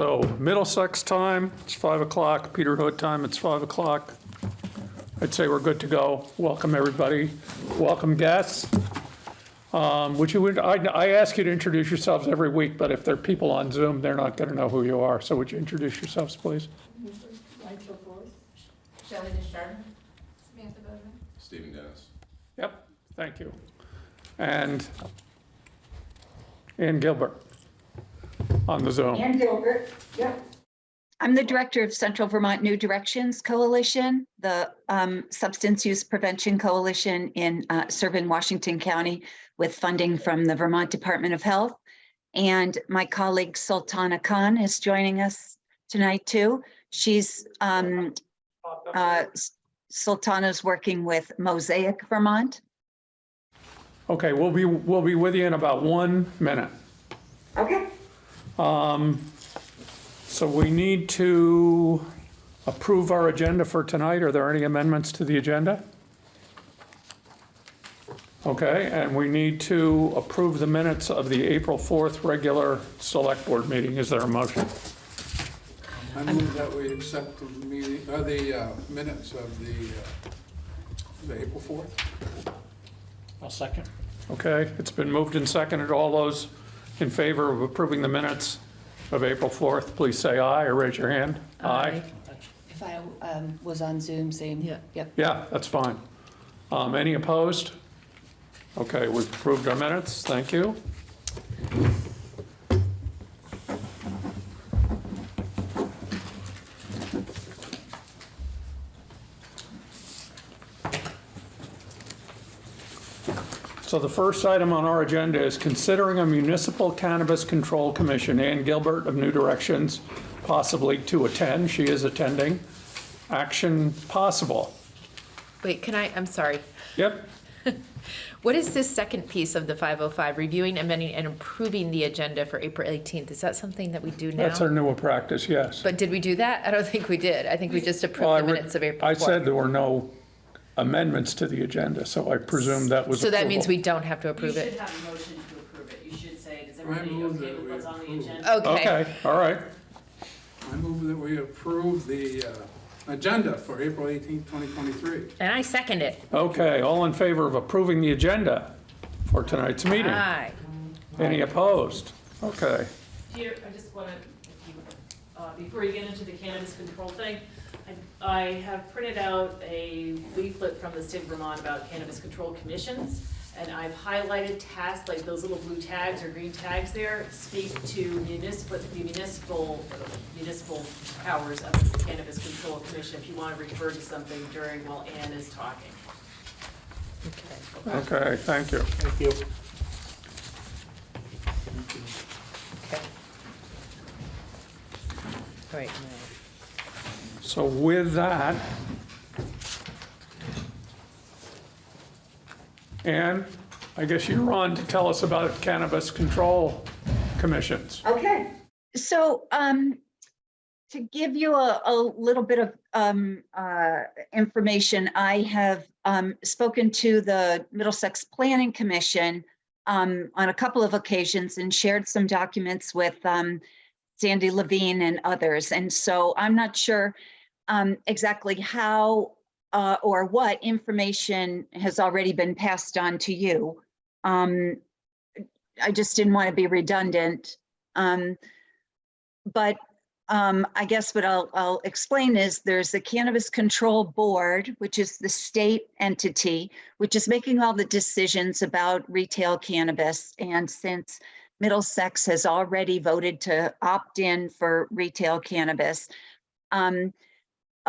So Middlesex time, it's 5 o'clock. Peter Hood time, it's 5 o'clock. I'd say we're good to go. Welcome, everybody. Welcome, guests. Um, Would you, I I ask you to introduce yourselves every week, but if there are people on Zoom, they're not going to know who you are. So would you introduce yourselves, please? Shelley Deschardin. Samantha Bowden. Stephen Dennis. Yep, thank you. And Ann Gilbert on the Zoom. Ann Gilbert, yep. I'm the director of Central Vermont New Directions Coalition, the um, Substance Use Prevention Coalition in uh, serving Washington County with funding from the Vermont Department of Health. And my colleague Sultana Khan is joining us tonight too. She's um, uh, Sultana's working with Mosaic Vermont. Okay, we'll be, we'll be with you in about one minute. Okay. So we need to approve our agenda for tonight. Are there any amendments to the agenda? Okay, and we need to approve the minutes of the April 4th regular select board meeting. Is there a motion? I move that we accept the meeting, uh, the uh, minutes of the, uh, the April 4th. I'll second. Okay, it's been moved and seconded. All those in favor of approving the minutes of April 4th, please say aye or raise your hand. Aye. If I um, was on Zoom, same. Yeah. Yep. Yeah, that's fine. Um, Any opposed? Okay, we've approved our minutes, thank you. So the first item on our agenda is considering a municipal cannabis control commission. Ann Gilbert of New Directions, possibly to attend, she is attending. Action possible. Wait, can I, I'm sorry. Yep, What is this second piece of the 505, reviewing, amending, and approving the agenda for April 18th? Is that something that we do now? That's our newer practice, yes. But did we do that? I don't think we did. I think we just Well, I approved the re- minutes of April 4th. I said there were no amendments to the agenda, so I presume that was So that means we approval. don't have to You approve should it? have a motion to approve it. You should say, does I everybody move okay that with we what's on the approve. agenda? Okay. Okay, all right. I move that we approve the uh, agenda for April 18th, 2023. And I second it. Okay, all in favor of approving the agenda for tonight's meeting? Aye. Any opposed? Okay, Peter, I just want to, uh, before you get into the cannabis control thing, I I have printed out a leaflet from the state of Vermont about cannabis control commissions, and I've highlighted tasks, like those little blue tags or green tags there, speak to municipal, the municipal, municipal powers of the cannabis control commission, if you want to refer to something during while Ann is talking. okay, Okay, thank you. Thank you. Okay. All right, So with that, Ann, I guess you're on to tell us about cannabis control commissions. Okay, so um, to give you a, a little bit of um, uh, information, I have um, spoken to the Middlesex Planning Commission um, on a couple of occasions and shared some documents with um, Sandy Levine and others. And so I'm not sure um, exactly how uh, or what information has already been passed on to you. Um, I just didn't want to be redundant. Um, but um, I guess what I'll, I'll explain is there's the Cannabis Control Board, which is the state entity, which is making all the decisions about retail cannabis. And since Middlesex has already voted to opt in for retail cannabis, um,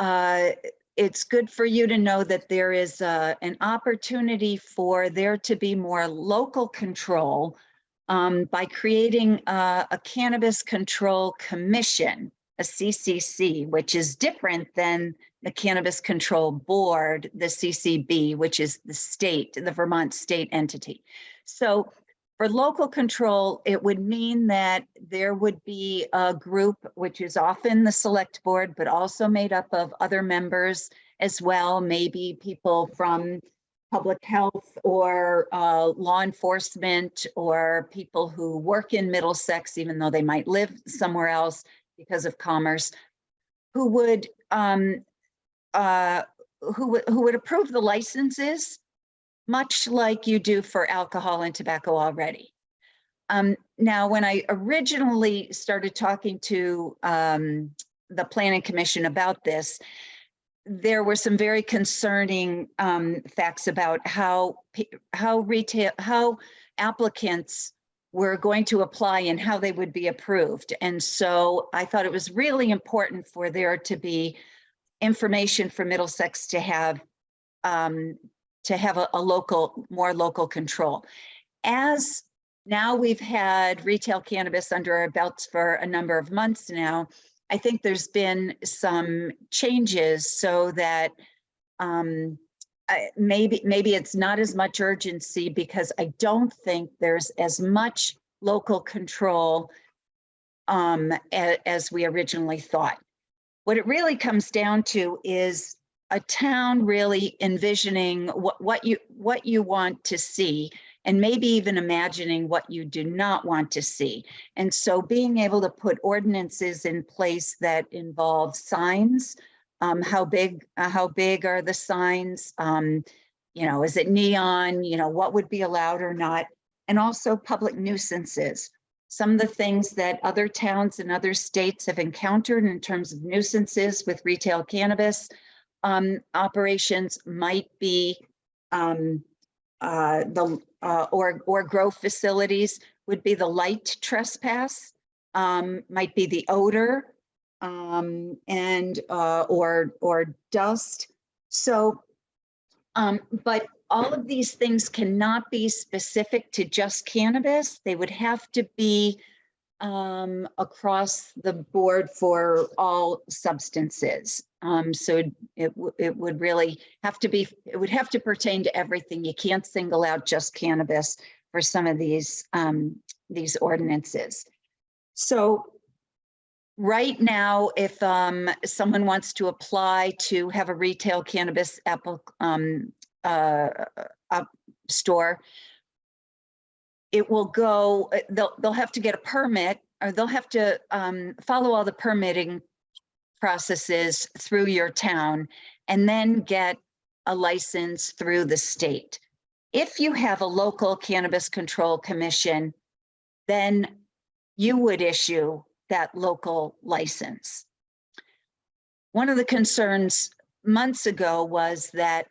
uh, it's good for you to know that there is uh, an opportunity for there to be more local control um, by creating uh, a cannabis control commission, a CCC, which is different than the Cannabis Control Board, the CCB, which is the state, the Vermont state entity. So for local control, it would mean that there would be a group, which is often the select board, but also made up of other members as well, maybe people from public health or uh, law enforcement or people who work in Middlesex, even though they might live somewhere else, because of commerce, who would, um, uh, who who would approve the licenses, much like you do for alcohol and tobacco already. Um, now, when I originally started talking to, um, the planning commission about this, there were some very concerning, um, facts about how, how retail, how applicants were going to apply and how they would be approved. And so I thought it was really important for there to be information for Middlesex to have, um, to have a, a local, more local control. As now we've had retail cannabis under our belts for a number of months now, I think there's been some changes so that um, maybe, maybe it's not as much urgency because I don't think there's as much local control um, as we originally thought. What it really comes down to is a town really envisioning what, what you, what you want to see and maybe even imagining what you do not want to see. And so being able to put ordinances in place that involve signs, um, how big, uh, how big are the signs? Um, you know, is it neon? You know, what would be allowed or not? And also public nuisances. Some of the things that other towns and other states have encountered in terms of nuisances with retail cannabis um, operations might be um, uh, the, uh, or, or grow facilities would be the light trespass, um, might be the odor, um, and, uh, or, or dust. So, um, but all of these things cannot be specific to just cannabis. They would have to be, um, across the board for all substances. Um, so it, it would, really have to be, it would have to pertain to everything. You can't single out just cannabis for some of these, um, these ordinances. So right now, if, um, someone wants to apply to have a retail cannabis apple, um, uh, uh, store, it will go, they'll, they'll have to get a permit or they'll have to, um, follow all the permitting processes through your town and then get a license through the state. If you have a local cannabis control commission, then you would issue that local license. One of the concerns months ago was that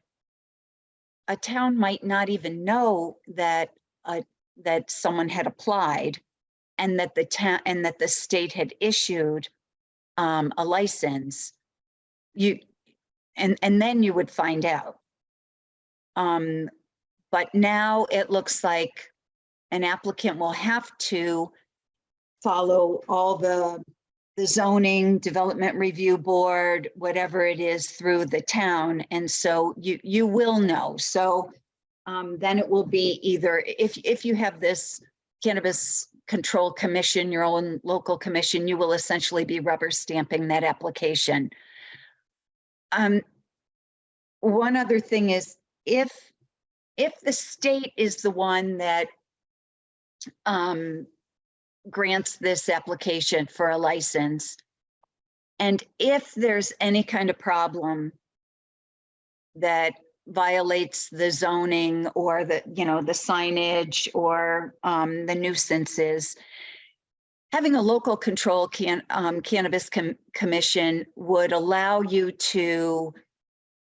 a town might not even know that, that someone had applied and that the town, and that the state had issued um, a license, you, and, and then you would find out. Um, but now it looks like an applicant will have to follow all the, the zoning, development review board, whatever it is through the town. And so you, you will know. So um, then it will be either, if, if you have this cannabis control commission, your own local commission, you will essentially be rubber stamping that application. Um, one other thing is if, if the state is the one that um, grants this application for a license, and if there's any kind of problem that violates the zoning or the, you know, the signage or um, the nuisances. Having a local control can, um, cannabis com- commission would allow you to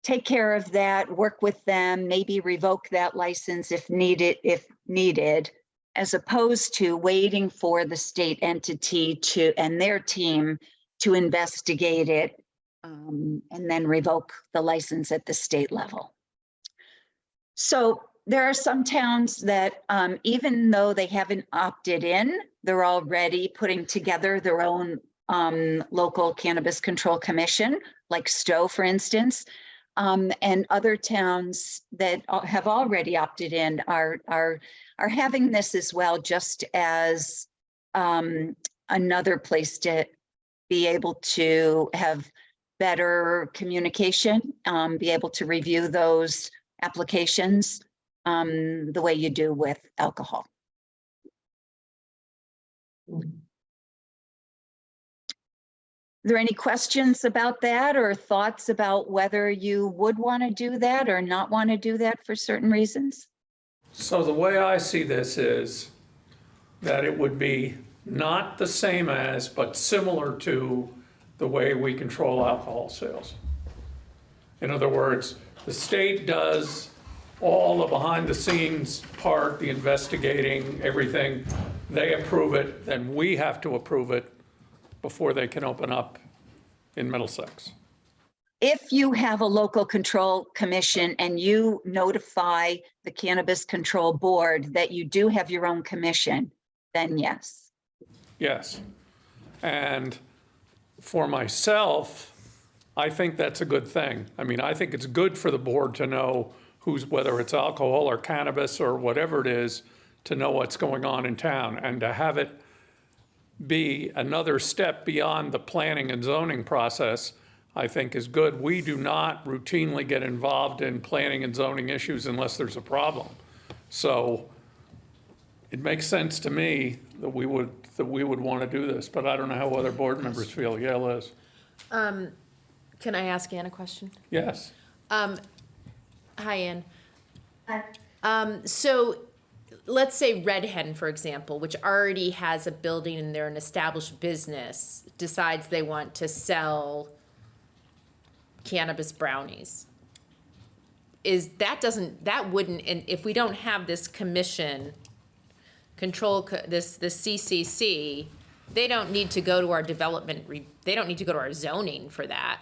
take care of that, work with them, maybe revoke that license if needed, if needed, as opposed to waiting for the state entity to, and their team to investigate it um, and then revoke the license at the state level. So there are some towns that, um, even though they haven't opted in, they're already putting together their own, um, local cannabis control commission, like Stowe, for instance. Um, and other towns that have already opted in are, are, are having this as well, just as, um, another place to be able to have better communication, um, be able to review those applications um, the way you do with alcohol. Are there any questions about that or thoughts about whether you would want to do that or not want to do that for certain reasons? So the way I see this is that it would be not the same as, but similar to the way we control alcohol sales. In other words, the state does all the behind-the-scenes part, the investigating, everything. They approve it, then we have to approve it before they can open up in Middlesex. If you have a local control commission and you notify the Cannabis Control Board that you do have your own commission, then yes. Yes. And for myself, I think that's a good thing. I mean, I think it's good for the board to know who's, whether it's alcohol or cannabis or whatever it is, to know what's going on in town and to have it be another step beyond the planning and zoning process, I think is good. We do not routinely get involved in planning and zoning issues unless there's a problem. So it makes sense to me that we would, that we would want to do this, but I don't know how other board members feel. Yeah, Liz? Um, Can I ask Ann a question? Yes. Um, hi, Ann. Um, so let's say Red Hen, for example, which already has a building and they're an established business, decides they want to sell cannabis brownies. Is that doesn't, that wouldn't, and if we don't have this commission, control, this, the CCC, they don't need to go to our development, re- they don't need to go to our zoning for that.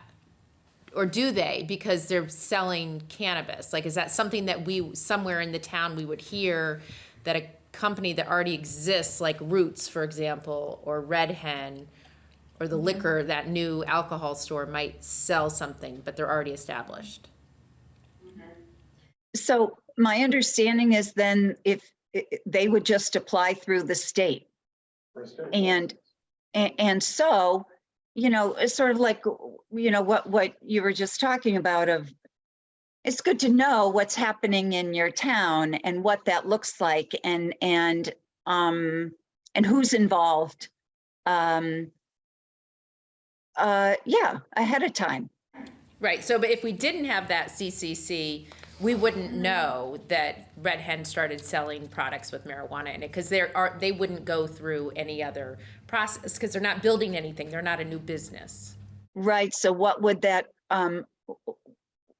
Or do they? Because they're selling cannabis. Like, is that something that we, somewhere in the town, we would hear that a company that already exists, like Roots, for example, or Red Hen, or the mm-hmm. liquor, that new alcohol store might sell something, but they're already established? So my understanding is then if i- i- they would just apply through the state. And, and so, you know, it's sort of like, you know, what, what you were just talking about of, it's good to know what's happening in your town and what that looks like and, and, um, and who's involved. Um, uh, yeah, ahead of time. Right, so but if we didn't have that CCC, we wouldn't know that Red Hen started selling products with marijuana in it, because there are, they wouldn't go through any other process, because they're not building anything, they're not a new business. Right, so what would that, um,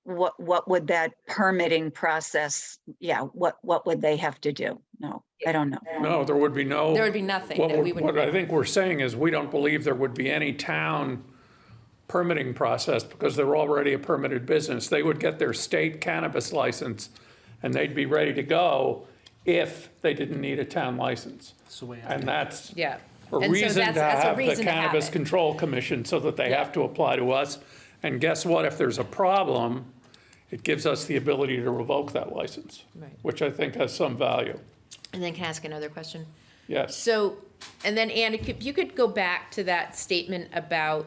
what, what would that permitting process, yeah, what, what would they have to do? No, I don't know. No, there would be no. There would be nothing What that we would. What I think we're saying is we don't believe there would be any town permitting process because they're already a permitted business. They would get their state cannabis license and they'd be ready to go if they didn't need a town license. And that's Yeah. a And so reason to that's- that's a have the reason to have Cannabis it. Control Commission so that they Yeah. have to apply to us. And guess what? If there's a problem, it gives us the ability to revoke that license, Right. which I think has some value. And then can I ask another question? Yes. So, and then Ann, if you could go back to that statement about,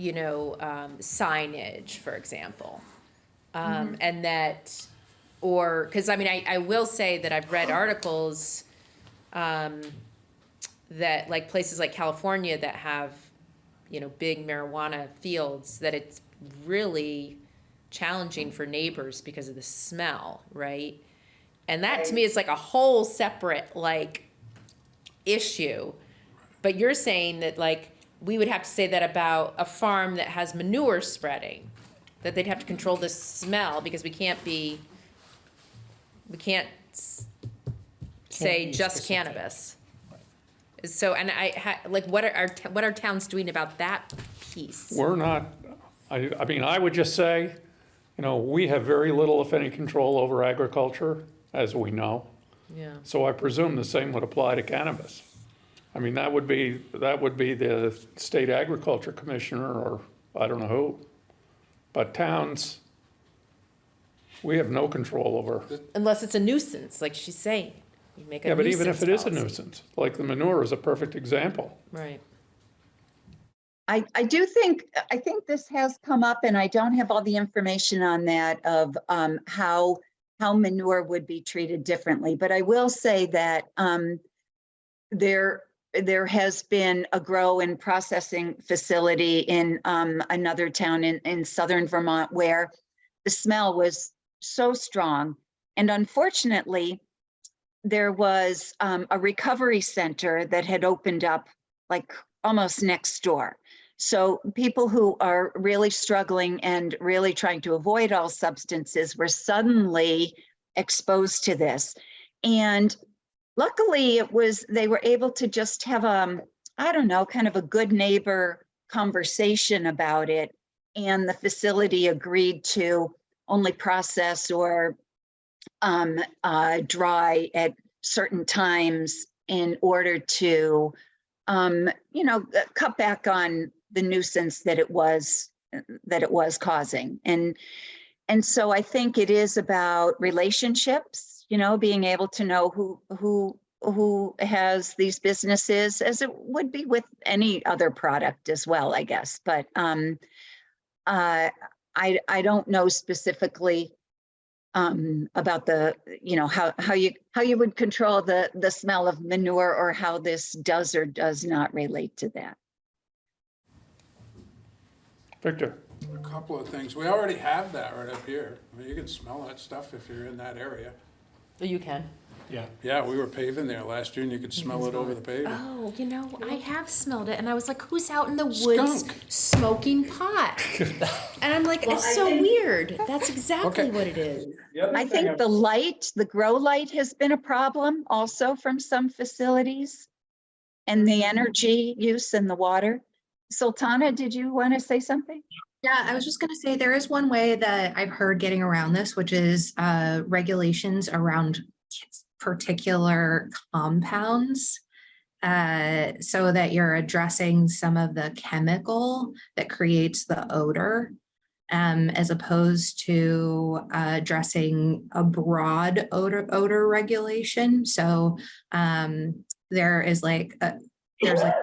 you know, um, signage, for example. Um, and that, or, because I mean, I, I will say that I've read articles, um, that like places like California that have, you know, big marijuana fields, that it's really challenging for neighbors because of the smell, right? And that to me is like a whole separate like issue. But you're saying that like we would have to say that about a farm that has manure spreading, that they'd have to control the smell because we can't be, we can't s- say be just specific. cannabis. So, and I, ha- like, what are, our t- what are towns doing about that piece? We're not, I, I mean, I would just say, you know, we have very little, if any, control over agriculture, as we know. Yeah. So I presume the same would apply to cannabis. I mean, that would be, that would be the state agriculture commissioner or I don't know who. But towns, we have no control over. Unless it's a nuisance, like she's saying. You make a Yeah, but even if it is a policy. nuisance, like the manure is a perfect example. Right. I, I do think, I think this has come up and I don't have all the information on that of um, how, how manure would be treated differently. But I will say that um, there, there has been a grow and processing facility in um, another town in, in southern Vermont where the smell was so strong. And unfortunately, there was um, a recovery center that had opened up like almost next door. So people who are really struggling and really trying to avoid all substances were suddenly exposed to this. And luckily it was, they were able to just have um, I don't know, kind of a good neighbor conversation about it. And the facility agreed to only process or um, uh, dry at certain times in order to, um, you know, uh, cut back on the nuisance that it was, that it was causing. And, and so I think it is about relationships, you know, being able to know who, who, who has these businesses as it would be with any other product as well, I guess. But, um, uh, I, I don't know specifically um, about the, you know, how, how you, how you would control the, the smell of manure or how this does or does not relate to that. Victor? A couple of things. We already have that right up here. I mean, you can smell that stuff if you're in that area. You can. Yeah. Yeah, we were paving there last year and you could smell it over the pavement. Oh, you know, I have smelled it, and I was like, "Who's out in the woods Skunk. smoking pot?" and I'm like, "It's so weird." That's exactly Okay. what it is. I think the light, the grow light has been a problem also from some facilities. And the energy use in the water. Sultana, did you want to say something? Yeah, I was just gonna say, there is one way that I've heard getting around this, which is uh regulations around particular compounds. Uh, so that you're addressing some of the chemical that creates the odor. Um, as opposed to uh, addressing a broad odor odor regulation. So um, there is like a, there's like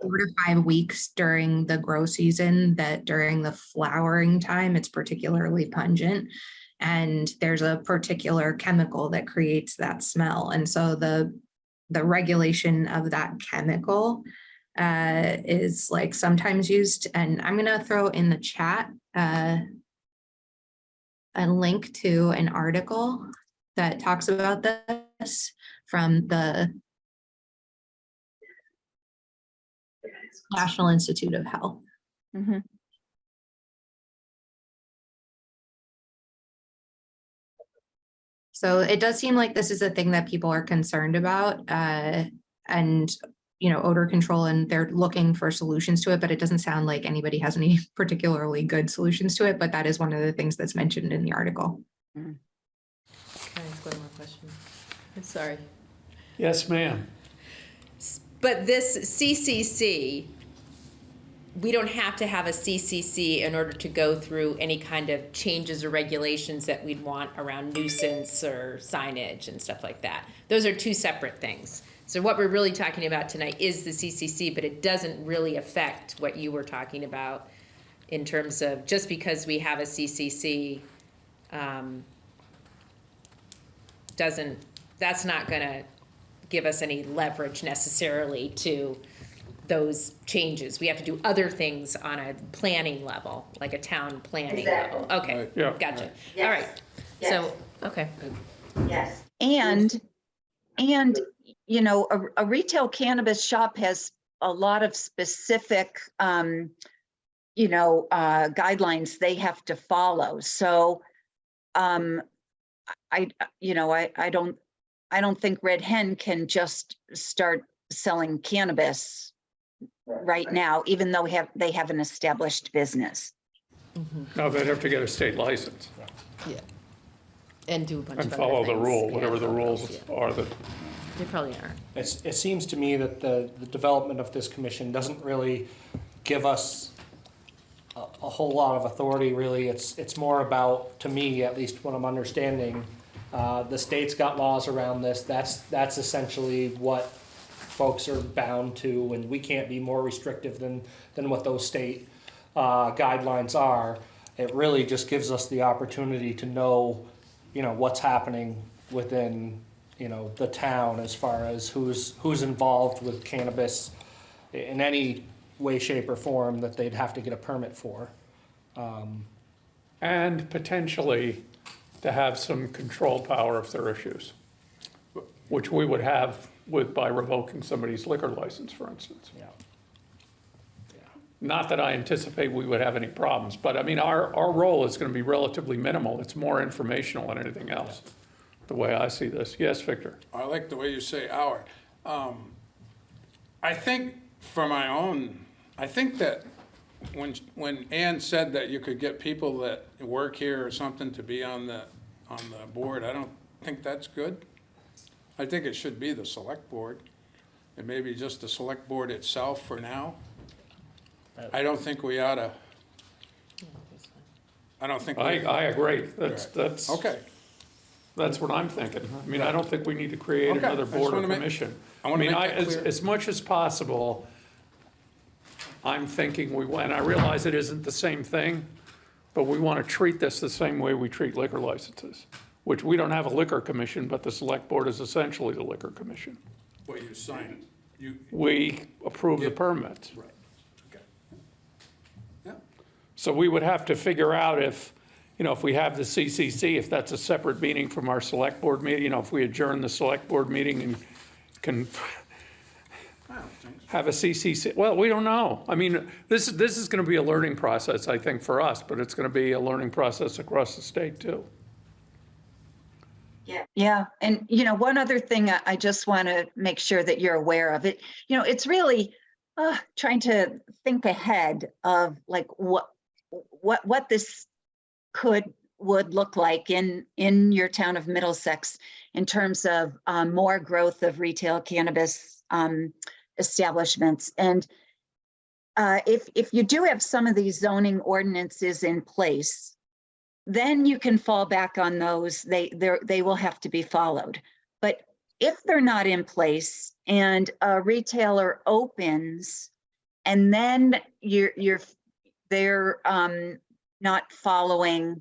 four to five weeks during the grow season that during the flowering time, it's particularly pungent. And there's a particular chemical that creates that smell. And so the, the regulation of that chemical uh, is like sometimes used, and I'm gonna throw in the chat uh, a link to an article that talks about this from the National Institute of Health. So it does seem like this is a thing that people are concerned about, uh, and, you know, odor control and they're looking for solutions to it, but it doesn't sound like anybody has any particularly good solutions to it, but that is one of the things that's mentioned in the article. Can I ask one more question? I'm sorry. Yes, ma'am. But this CCC, we don't have to have a CCC in order to go through any kind of changes or regulations that we'd want around nuisance or signage and stuff like that. Those are two separate things. So what we're really talking about tonight is the CCC, but it doesn't really affect what you were talking about in terms of, just because we have a CCC, um, doesn't, that's not gonna give us any leverage necessarily to those changes. We have to do other things on a planning level, like a town planning level. Okay, Right. Yeah. gotcha. All right, so, okay. Yes. And, and, you know, a, a retail cannabis shop has a lot of specific, um, you know, uh, guidelines they have to follow. So, um, I, you know, I, I don't, I don't think Red Hen can just start selling cannabis right now, even though we have, they have an established business. No, they'd have to get a state license Yeah. And do a bunch of and other follow the things. rule, Yeah, whatever the follow rules yeah. are that, They probably are. It's, it seems to me that the, the development of this commission doesn't really give us a, a whole lot of authority, really. It's, it's more about, to me, at least what I'm understanding, uh, the state's got laws around this. That's, that's essentially what folks are bound to, and we can't be more restrictive than, than what those state, uh, guidelines are. It really just gives us the opportunity to know, you know, what's happening within, you know, the town as far as who's, who's involved with cannabis in any way, shape, or form that they'd have to get a permit for. Um, And potentially to have some control power if there are issues, which we would have with, by revoking somebody's liquor license, for instance. yeah. Not that I anticipate we would have any problems, but I mean, our, our role is going to be relatively minimal. It's more informational than anything else, the way I see this. Yes, Victor? I like the way you say our. Um, I think for my own, I think that when, when Ann said that you could get people that work here or something to be on the, on the board, I don't think that's good. I think it should be the select board, and maybe just the select board itself for now. I don't think we ought to, I don't think. we- I, I agree. That's, that's, Okay, that's what I'm thinking. I mean, I don't think we need to create Okay, another I just board or wanna make- commission. I wanna mean, make that as, clear. as much as possible, I'm thinking we, and I realize it isn't the same thing, but we want to treat this the same way we treat liquor licenses, which we don't have a liquor commission, but the select board is essentially the liquor commission. what you sign, you, We approve the permits. right, okay. Yeah, So we would have to figure out if, you know, if we have the CCC, if that's a separate meeting from our select board meeting, you know, if we adjourn the select board meeting and can I don't think so. have a CCC, well, we don't know. I mean, this, is this is going to be a learning process, I think, for us, but it's going to be a learning process across the state, too. Yeah, yeah. And, you know, one other thing I, just want to make sure that you're aware of it, you know, it's really uh, trying to think ahead of like what, what, what this could, would look like in, in your town of Middlesex in terms of um, more growth of retail cannabis um, establishments. And uh, if, if you do have some of these zoning ordinances in place, then you can fall back on those. They, they will have to be followed. But if they're not in place and a retailer opens and then you're, you're, they're, um, not following,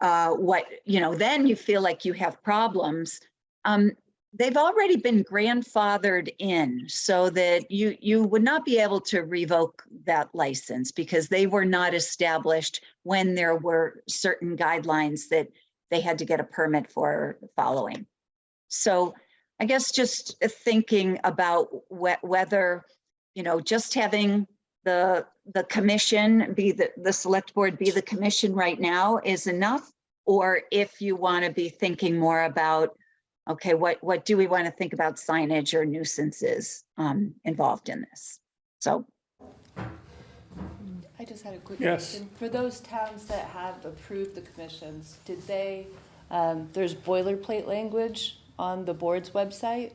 uh, what, you know, then you feel like you have problems. Um, they've already been grandfathered in so that you, you would not be able to revoke that license because they were not established when there were certain guidelines that they had to get a permit for following. So I guess just thinking about whe- whether, you know, just having the, the commission be the, the select board be the commission right now is enough. Or if you want to be thinking more about, okay, what, what do we want to think about signage or nuisances um, involved in this? So I just had a quick Yes. question. For those towns that have approved the commissions, did they, um, there's boilerplate language on the board's website.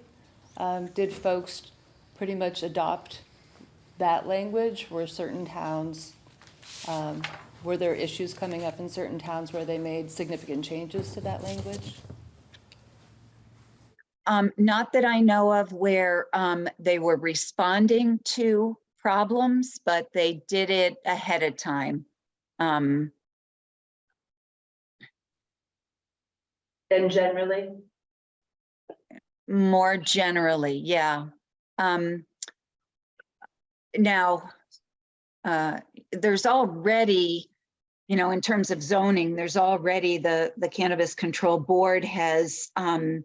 Um, did folks pretty much adopt that language? Were certain towns, um, were there issues coming up in certain towns where they made significant changes to that language? Um, not that I know of where, um, they were responding to problems, but they did it ahead of time. Um, And generally? more generally, yeah. Um, now, uh, there's already, you know, in terms of zoning, there's already the, the Cannabis Control Board has, um,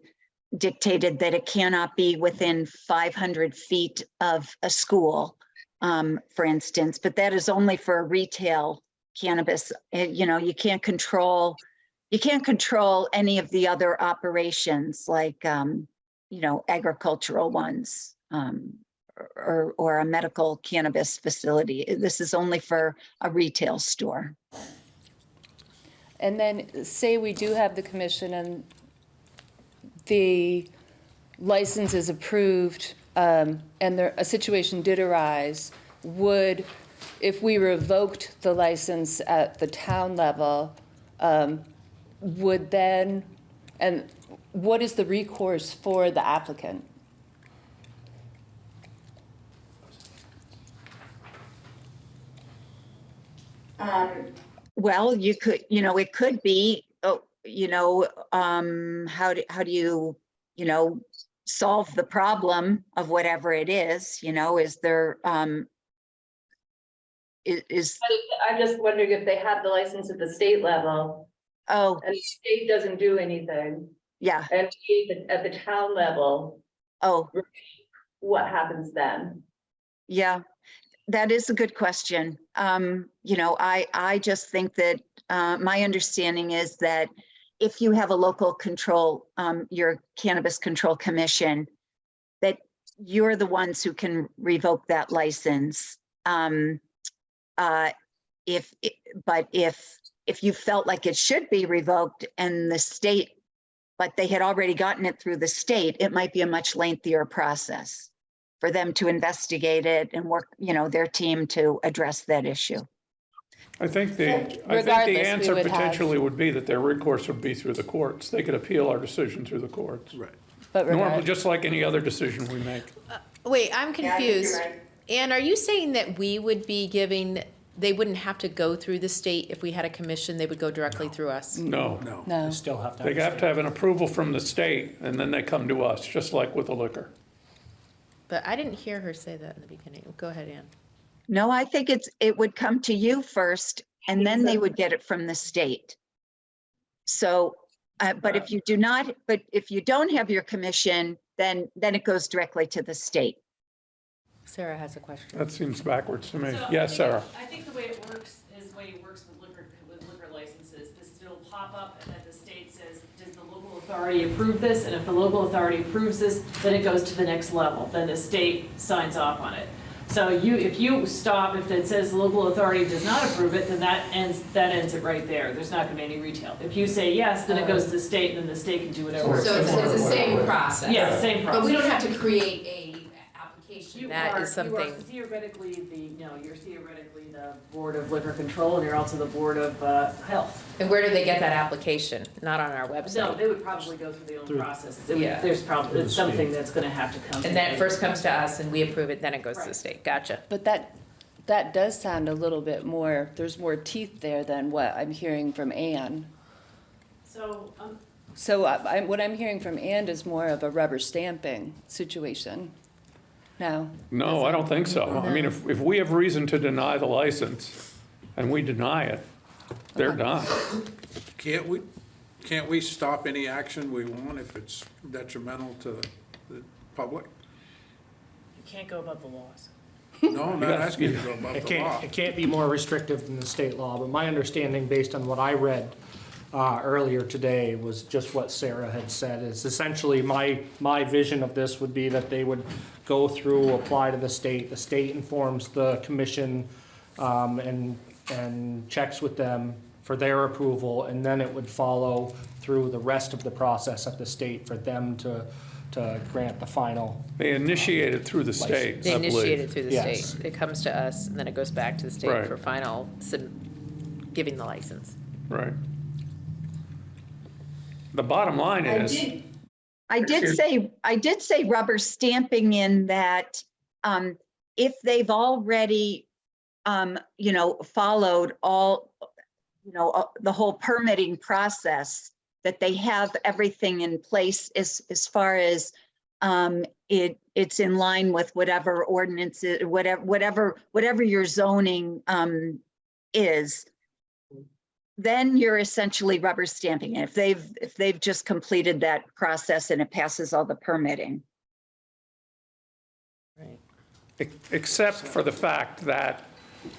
dictated that it cannot be within 500 feet of a school, um, for instance, but that is only for a retail cannabis. Uh, You know, you can't control, you can't control any of the other operations like, um, you know, agricultural ones, um, or, or a medical cannabis facility. This is only for a retail store. And then say we do have the commission and the license is approved, um, and there, a situation did arise, would, if we revoked the license at the town level, um, would then, and what is the recourse for the applicant? Well, you could, you know, it could be, oh, you know, um, how do, how do you you know, solve the problem of whatever it is, you know, is there, um, is, is I'm just wondering if they have the license at the state level oh, and the state doesn't do anything, yeah, and at the town level, oh, what happens then? Yeah, that is a good question. Um, you know, I, I just think that, uh, my understanding is that if you have a local control, um, your Cannabis Control Commission, that you're the ones who can revoke that license. Um, uh, if, but if, if you felt like it should be revoked and the state, but they had already gotten it through the state, it might be a much lengthier process for them to investigate it and work, you know, their team to address that issue. I think the, I think Regardless, the we answer would have- potentially would be that their recourse would be through the courts. They could appeal our decision through the courts. Right. But Normally, just like any other decision we make. Uh, wait, I'm Yeah, I think you're confused. right. Ann, are you saying that we would be giving, they wouldn't have to go through the state if we had a commission, they would go directly through us? No. No. No. You still have to. They have to have an approval from the state and then they come to us, just like with the liquor. But I didn't hear her say that in the beginning. Go ahead, Ann. No, I think it's, it would come to you first and then they would get it from the state. So, uh, but if you do not, but if you don't have your commission, then, then it goes directly to the state. Sarah has a question. That seems backwards to me. So I Yes, think- Sarah. I think the way it works is the way it works with liquor, with liquor licenses, this will pop up and then the state says, does the local authority approve this? And if the local authority approves this, then it goes to the next level, then the state signs off on it. So you, if you stop, if it says the local authority does not approve it, then that ends, that ends it right there, there's not gonna be any retail. If you say yes, then it goes to the state, and then the state can do whatever. So it's, it's the same process? Yeah, same process. But we don't have to create a application. You That are- is You are something, theoretically the, you know, you're theoretically the Board of Liquor Control, and you're also the Board of uh, Health. and where do they get that application? Not on our website. No, website? they would probably go through their own process. It would- Yeah. There's probably, it's something that's gonna have to come. And then it first comes to us and we approve it, then it goes to the Right. state. Gotcha. But that, that does sound a little bit more, there's more teeth there than what I'm hearing from Ann. So, um, So I, I- what I'm hearing from Ann is more of a rubber stamping situation. No, No, I don't think so. I mean, if, if we have reason to deny the license and we deny it, they're done. Can't we, can't we stop any action we want if it's detrimental to the public? you can't go above the laws. No, I'm not asking you to go above It the law. can't, it can't be more restrictive than the state law, but my understanding, based on what I read uh, earlier today, was just what Sarah had said, It's essentially my, my vision of this would be that they would go through, apply to the state, the state informs the commission um, and, and checks with them for their approval, and then it would follow through the rest of the process at the state for them to, to grant the final. They initiate it through the state, They I initiate it through the Yes. state. It comes to us and then it goes back to the state Right. for final, sub- giving the license. Right. The bottom line I is, did, I did say, I did say rubber stamping in that, um, if they've already, um, you know, followed all, you know, uh, the whole permitting process, that they have everything in place as, as far as, um, it, it's in line with whatever ordinances, whatever, whatever, whatever your zoning, um, is then you're essentially rubber stamping it. If they've, if they've just completed that process and it passes all the permitting. Right. except for the fact that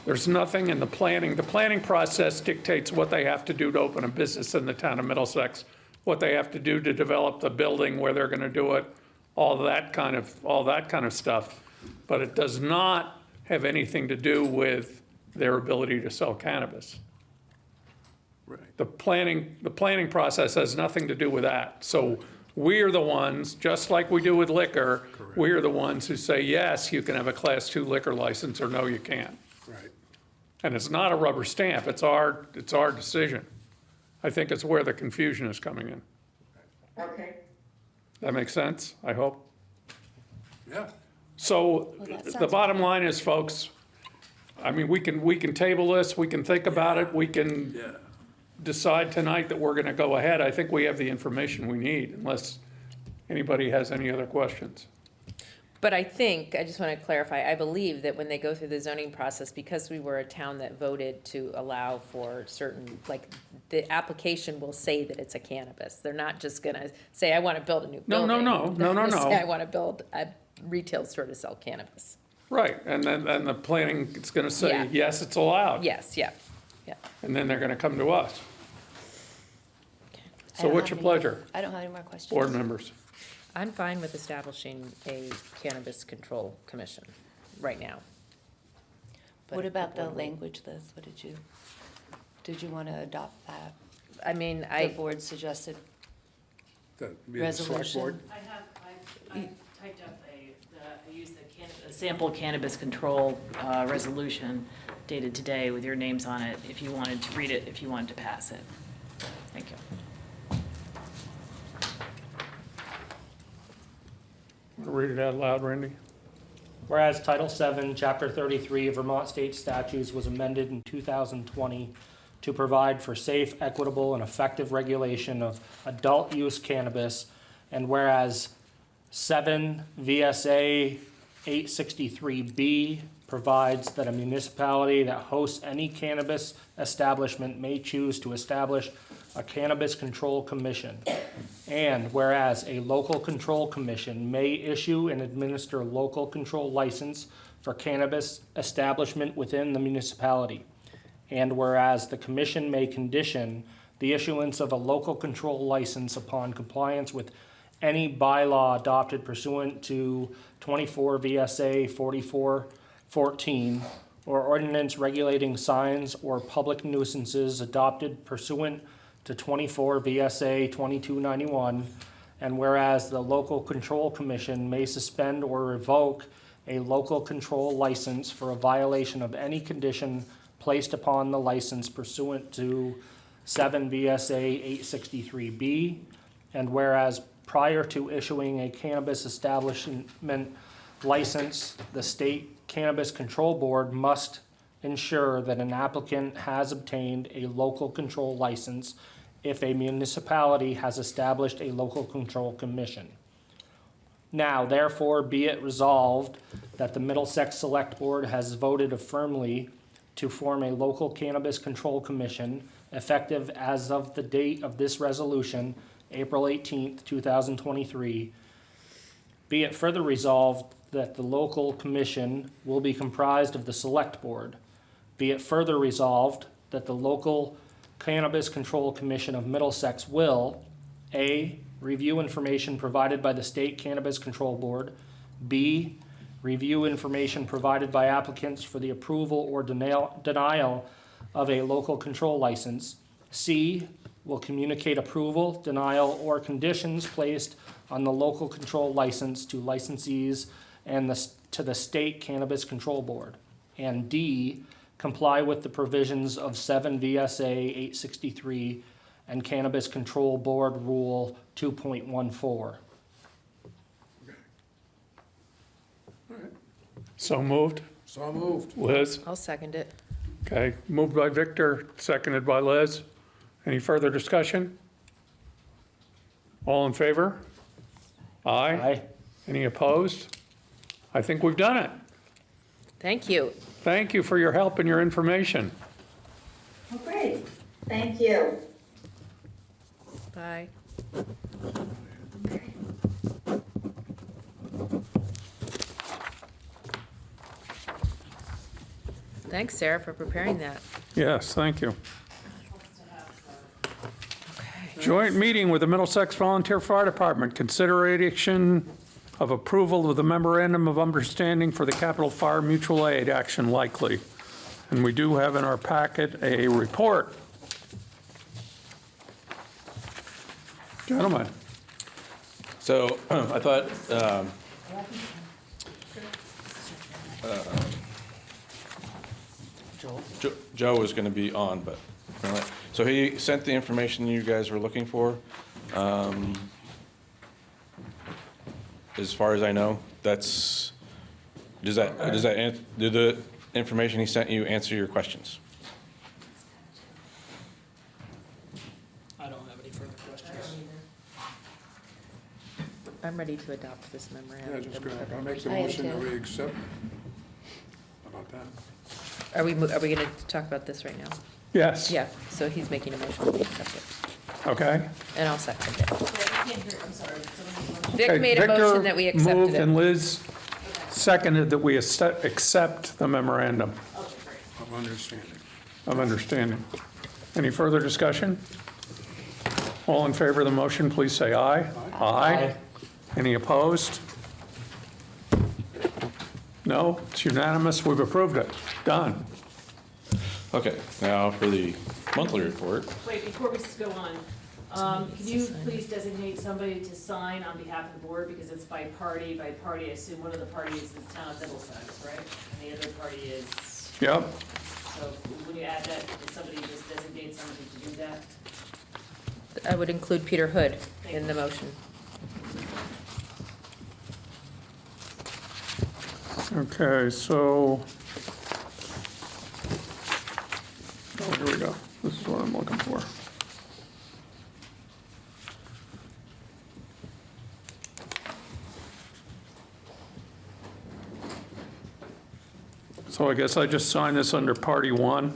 there's nothing in the planning, the planning process dictates what they have to do to open a business in the town of Middlesex, what they have to do to develop the building, where they're gonna do it, all that kind of, all that kind of stuff. But it does not have anything to do with their ability to sell cannabis. Right. The planning, the planning process has nothing to do with that. So we are the ones, just like we do with liquor, we are the ones who say, yes, you can have a class two liquor license, or no, you can't. Right. And it's not a rubber stamp, it's our, it's our decision. I think it's where the confusion is coming in. Okay. That makes sense, I hope? Yeah. So that the bottom line is, folks, I mean, we can, we can table this, we can think about it, we can Yeah. Decide tonight that we're gonna go ahead. I think we have the information we need, unless anybody has any other questions. But I think, I just want to clarify, I believe that when they go through the zoning process, because we were a town that voted to allow for certain, like, the application will say that it's a cannabis. They're not just gonna say, I want to build a new No, building. no, no, no, They're no, gonna no. say, I want to build a retail store to sell cannabis. Right, and then, and the planning is gonna say, Yeah. yes, it's allowed. Yes, yeah, yeah. And then they're gonna come to us. I So don't what's have your any- pleasure, I don't have any more questions. board members? I'm fine with establishing a cannabis control commission right now. But What if about the board language, Liz? What did you, did you want to adopt that? I mean, The I, board suggested That'd be the select board. resolution? I have, I, I typed up a, the, I used the cannabis, a sample cannabis control, uh, resolution dated today with your names on it, if you wanted to read it, if you wanted to pass it. Thank you. Read it out loud, Randy. Whereas Title VII, Chapter 33 of Vermont State Statutes was amended in 2020 to provide for safe, equitable, and effective regulation of adult-use cannabis, and whereas 7 VSA 863B provides that a municipality that hosts any cannabis establishment may choose to establish a cannabis control commission. And whereas a local control commission may issue and administer local control license for cannabis establishment within the municipality. And whereas the commission may condition the issuance of a local control license upon compliance with any bylaw adopted pursuant to twenty-four VSA forty-four fourteen or ordinance regulating signs or public nuisances adopted pursuant to twenty-four VSA twenty-two ninety-one. And whereas the local control commission may suspend or revoke a local control license for a violation of any condition placed upon the license pursuant to seven VSA eight sixty-three B. And whereas prior to issuing a cannabis establishment license, the state cannabis control board must ensure that an applicant has obtained a local control license if a municipality has established a local control commission. Now, therefore, be it resolved that the Middlesex Select Board has voted affirmly to form a local cannabis control commission effective as of the date of this resolution, April eighteenth, two thousand twenty-three. Be it further resolved that the local commission will be comprised of the Select Board. Be it further resolved that the local Cannabis Control Commission of Middlesex will, A, review information provided by the State Cannabis Control Board, B, review information provided by applicants for the approval or denial, denial of a local control license, C, will communicate approval, denial, or conditions placed on the local control license to licensees and the, to the State Cannabis Control Board. And D, comply with the provisions of seven VSA eight sixty-three and Cannabis Control Board Rule two point one four. So moved. So moved. Liz? I'll second it. Okay, moved by Victor, seconded by Liz. Any further discussion? All in favor? Aye. Aye. Any opposed? I think we've done it. Thank you. Thank you for your help and your information. Great, thank you. Bye. Thanks, Sarah, for preparing that. Yes, thank you. Joint meeting with the Middlesex Volunteer Fire Department, consideration of approval of the memorandum of understanding for the Capital Fire Mutual Aid action likely. And we do have in our packet a report. Gentlemen, So I thought, um, uh, Jo- Joe was going to be on, but, so he sent the information you guys were looking for. Um, As far as I know, that's, does that, does that, an- did the information he sent you answer your questions? I don't have any further questions. I'm ready to adopt this memorandum. Yeah, just go ahead. I'll make the I am motion that too. we accept. How about that? Are we, mo- are we gonna talk about this right now? Yes. Yeah, so he's making a motion to accept it, Okay. and I'll second it. I can't hear, I'm sorry. Someone make a motion? Vic Okay, made a Victor motion that we Moved accepted and it. Liz seconded that we accept accept the memorandum Of understanding. of understanding. Any further discussion? All in favor of the motion, please say aye. Aye. Any opposed? No, it's unanimous, we've approved it. Done. Okay, now for the monthly report. Wait, before we go on, um, can you please designate somebody to sign on behalf of the board, because it's by party, by party, I assume one of the parties is town of Middlesex, right? And the other party is, Yep. so when you add that, did somebody just designate somebody to do that? I would include Peter Hood in the motion. Okay, so. Oh, here we go. This is what I'm looking for. So I guess I just sign this under party one.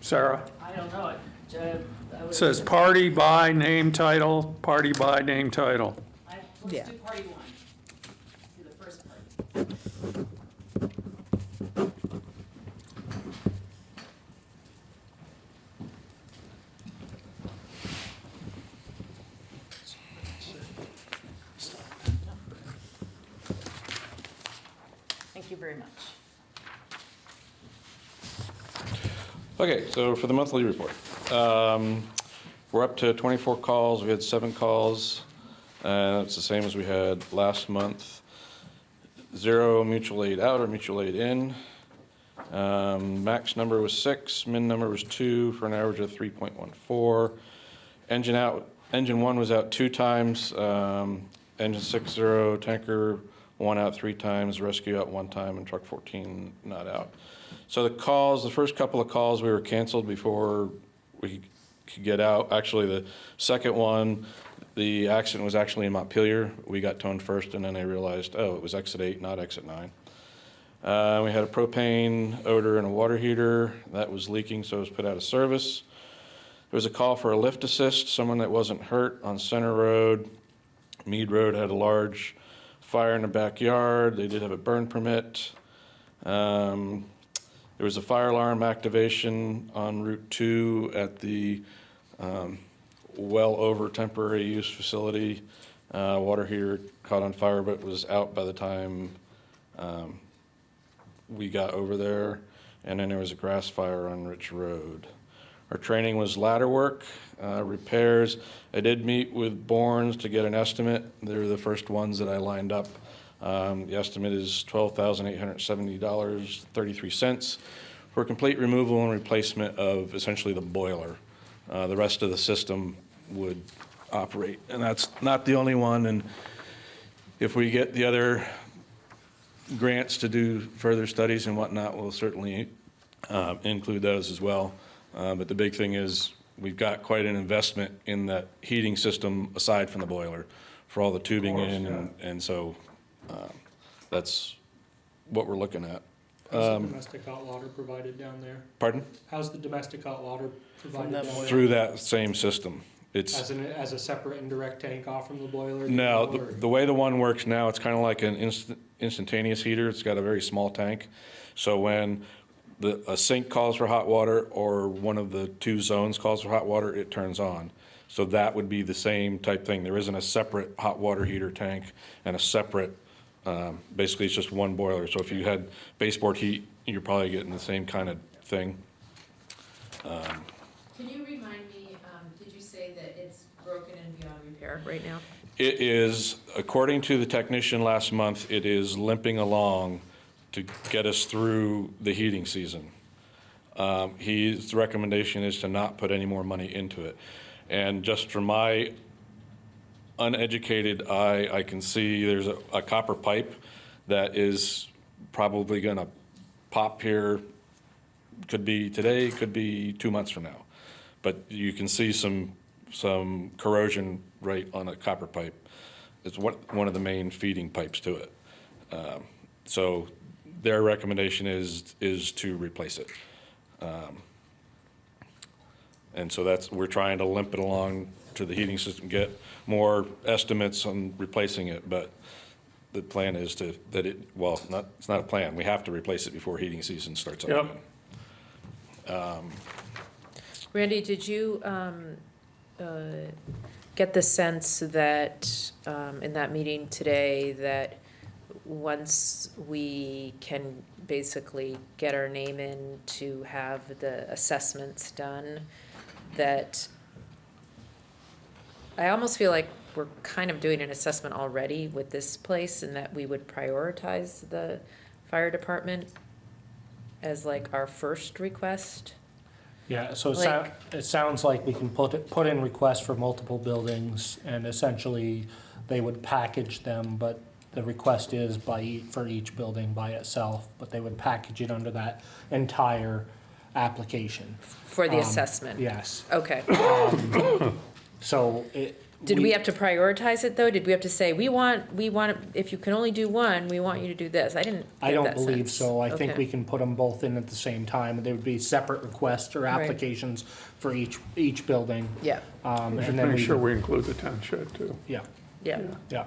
Sarah? I don't know, it, I would. It says party by name title, party by name title. I- Yeah. Let's do party one. Do the first part. Thank you very much. Okay, so for the monthly report, um, we're up to 24 calls. We had seven calls. Uh, It's the same as we had last month. Zero mutual aid out or mutual aid in. Um, Max number was six, min number was two, for an average of 3.14. Engine out, engine one was out two times, um, engine six zero, tanker one out three times, rescue out one time, and truck 14 not out. So the calls, the first couple of calls, we were canceled before we could get out. Actually, the second one, the accident was actually in Montpelier. We got towed first, and then they realized, oh, it was exit eight, not exit nine. Uh, we had a propane odor and a water heater that was leaking, so it was put out of service. There was a call for a lift assist, someone that wasn't hurt on Center Road. Mead Road had a large fire in the backyard. They did have a burn permit. Um, there was a fire alarm activation on Route 2 at the um, well over temporary use facility. Uh, Water heater caught on fire but was out by the time um, we got over there. And then there was a grass fire on Rich Road. Our training was ladder work, uh, repairs. I did meet with Bournes to get an estimate. They're the first ones that I lined up. Um, The estimate is $12,870.33 for complete removal and replacement of essentially the boiler. Uh, The rest of the system would operate, and that's not the only one. And if we get the other grants to do further studies and whatnot, we'll certainly uh, include those as well. Uh, But the big thing is, we've got quite an investment in that heating system aside from the boiler for all the tubing in, and- and so um, that's what we're looking at. How's the domestic hot water provided down there? Pardon? How's the domestic hot water provided down there? Through that same system. It's. As an, as a separate indirect tank off from the boiler? do No, the, or- the way the one works now, it's kind of like an instant, instantaneous heater. It's got a very small tank. So when the, a sink calls for hot water or one of the two zones calls for hot water, it turns on. So that would be the same type thing. There isn't a separate hot water heater tank and a separate, um, basically it's just one boiler. So if you had baseboard heat, you're probably getting the same kind of thing. Can you remind me, um, did you say that it's broken and beyond repair right now? It is, according to the technician last month, it is limping along to get us through the heating season. Um, His recommendation is to not put any more money into it. And just from my uneducated eye, I can see there's a a copper pipe that is probably going to pop here, could be today, could be two months from now. But you can see some, some corrosion right on a copper pipe. It's one, one of the main feeding pipes to it. Um, So their recommendation is, is to replace it. Um, And so that's, we're trying to limp it along to the heating system, get more estimates on replacing it, but the plan is to, that it, well, not, it's not a plan, we have to replace it before heating season starts up Yep. again. Randy, did you um, uh, get the sense that, um, in that meeting today, that once we can basically get our name in to have the assessments done, that I almost feel like we're kind of doing an assessment already with this place and that we would prioritize the fire department as like our first request? Yeah, so it Like- it sounds like we can put, it- put in requests for multiple buildings, and essentially, they would package them, but the request is by, for each building by itself, but they would package it under that entire application. For the Um, assessment? Yes, Okay. So it. Did we have to prioritize it, though? Did we have to say, we want, we want, if you can only do one, we want you to do this? I didn't I get don't that believe sense. so. I think Okay. we can put them both in at the same time, and they would be separate requests or Right. applications for each, each building. Yeah, Um, and then make we, sure we include the town shed too. yeah. yeah. Yeah.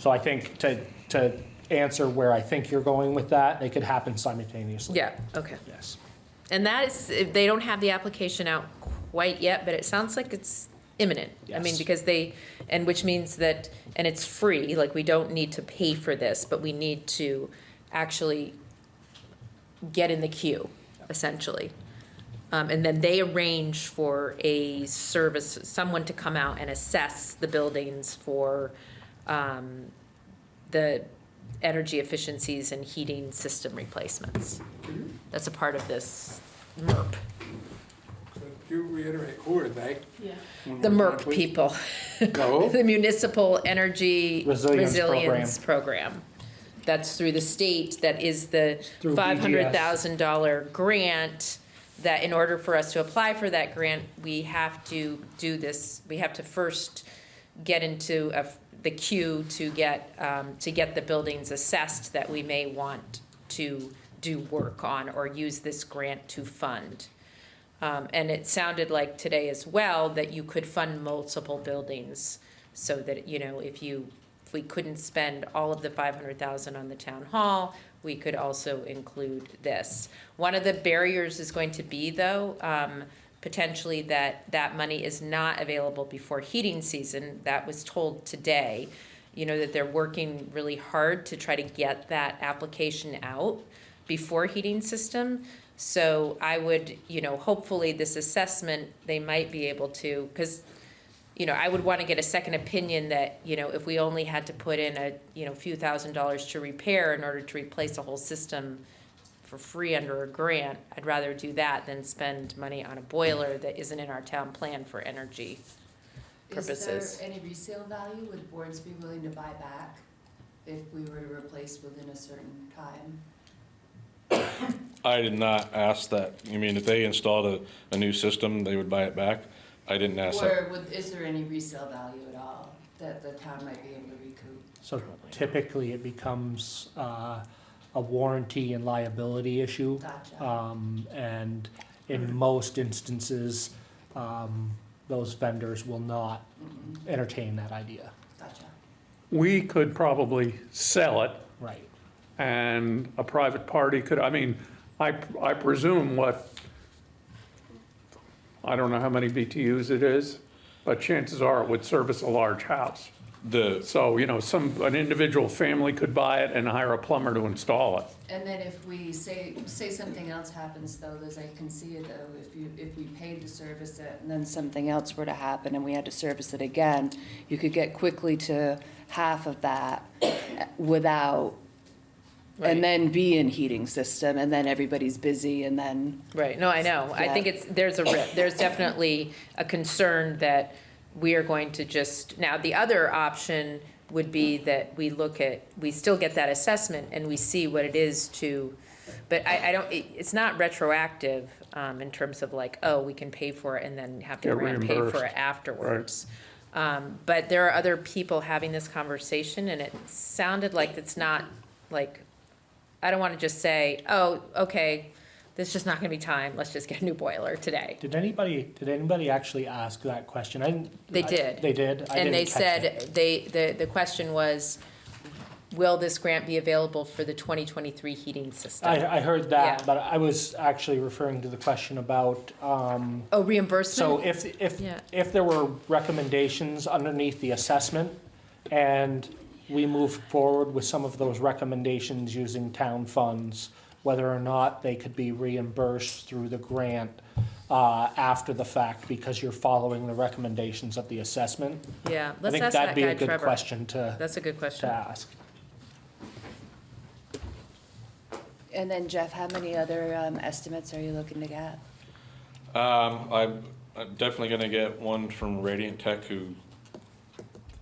So I think to, to answer where I think you're going with that, they could happen simultaneously. Yeah, okay. Yes. And that is, if they don't have the application out quite yet, but it sounds like it's imminent. I mean, Yes. because they, and which means that, and it's free, like, we don't need to pay for this, but we need to actually get in the queue, essentially. Um, and then they arrange for a service, someone to come out and assess the buildings for, um, the energy efficiencies and heating system replacements. That's a part of this MERP, you reiterate, who are they? Yeah. The more time, MERP please? people. No? The Municipal Energy Resilience Resilience Program. That's through the state, that is the Through BGS. five hundred thousand dollar grant, that in order for us to apply for that grant, we have to do this, we have to first get into a- the queue to get, um, to get the buildings assessed that we may want to do work on or use this grant to fund. Um, and it sounded like today as well that you could fund multiple buildings so that, you know, if you, if we couldn't spend all of the five hundred thousand on the town hall, we could also include this. One of the barriers is going to be though, um, potentially that that money is not available before heating season. That was told today, you know, that they're working really hard to try to get that application out before heating system. So I would, you know, hopefully this assessment, they might be able to, because, you know, I would want to get a second opinion that, you know, if we only had to put in a, you know, few thousand dollars to repair in order to replace a whole system for free under a grant, I'd rather do that than spend money on a boiler that isn't in our town plan for energy purposes. Is there any resale value? Would Bourne's be willing to buy back if we were to replace within a certain time? I did not ask that. You mean if they installed a, a new system, they would buy it back? I didn't ask that. Or would, is there any resale value at all that the town might be able to recoup? So typically, it becomes uh, a warranty and liability issue. Gotcha. Um, And in most instances, um, those vendors will not Mhm. entertain that idea. Gotcha. We could probably sell it Right. and a private party could, I mean, I, I presume what, I don't know how many BTUs it is, but chances are it would service a large house. The, So, you know, some, an individual family could buy it and hire a plumber to install it. And then if we say, say something else happens though, as I can see it though, if you, if we paid to service it and then something else were to happen and we had to service it again, you could get quickly to half of that without, Right. and then be in heating system and then everybody's busy and then, Right, no, I know. I think it's, there's a, ri- there's definitely a concern that we are going to just, now, the other option would be that we look at, we still get that assessment and we see what it is to, but I, I don't, it- it's not retroactive, um, in terms of like, oh, we can pay for it and then have the Get grant pay for reimbursed. it afterwards. Um, but there are other people having this conversation and it sounded like it's not, like, I don't wanna just say, oh, okay, there's just not gonna be time, let's just get a new boiler today. Did anybody, did anybody actually ask that question? I didn't. They I- did. They did? I And they catch it. said, they, the, the question was, will this grant be available for the twenty twenty-three heating system? I, I heard Yeah. that, but I was actually referring to the question about, um, Oh, so if, if, Yeah. if there were recommendations underneath the assessment and we move forward with some of those recommendations using town funds, whether or not they could be reimbursed through the grant, uh, after the fact because you're following the recommendations of the assessment. Yeah, I let's think ask that'd that be guy a good Trevor. question to, That's a good to question. ask. And then Jeff, how many other um, estimates are you looking to get? Um, I'm, I'm definitely gonna get one from Radiant Tech who,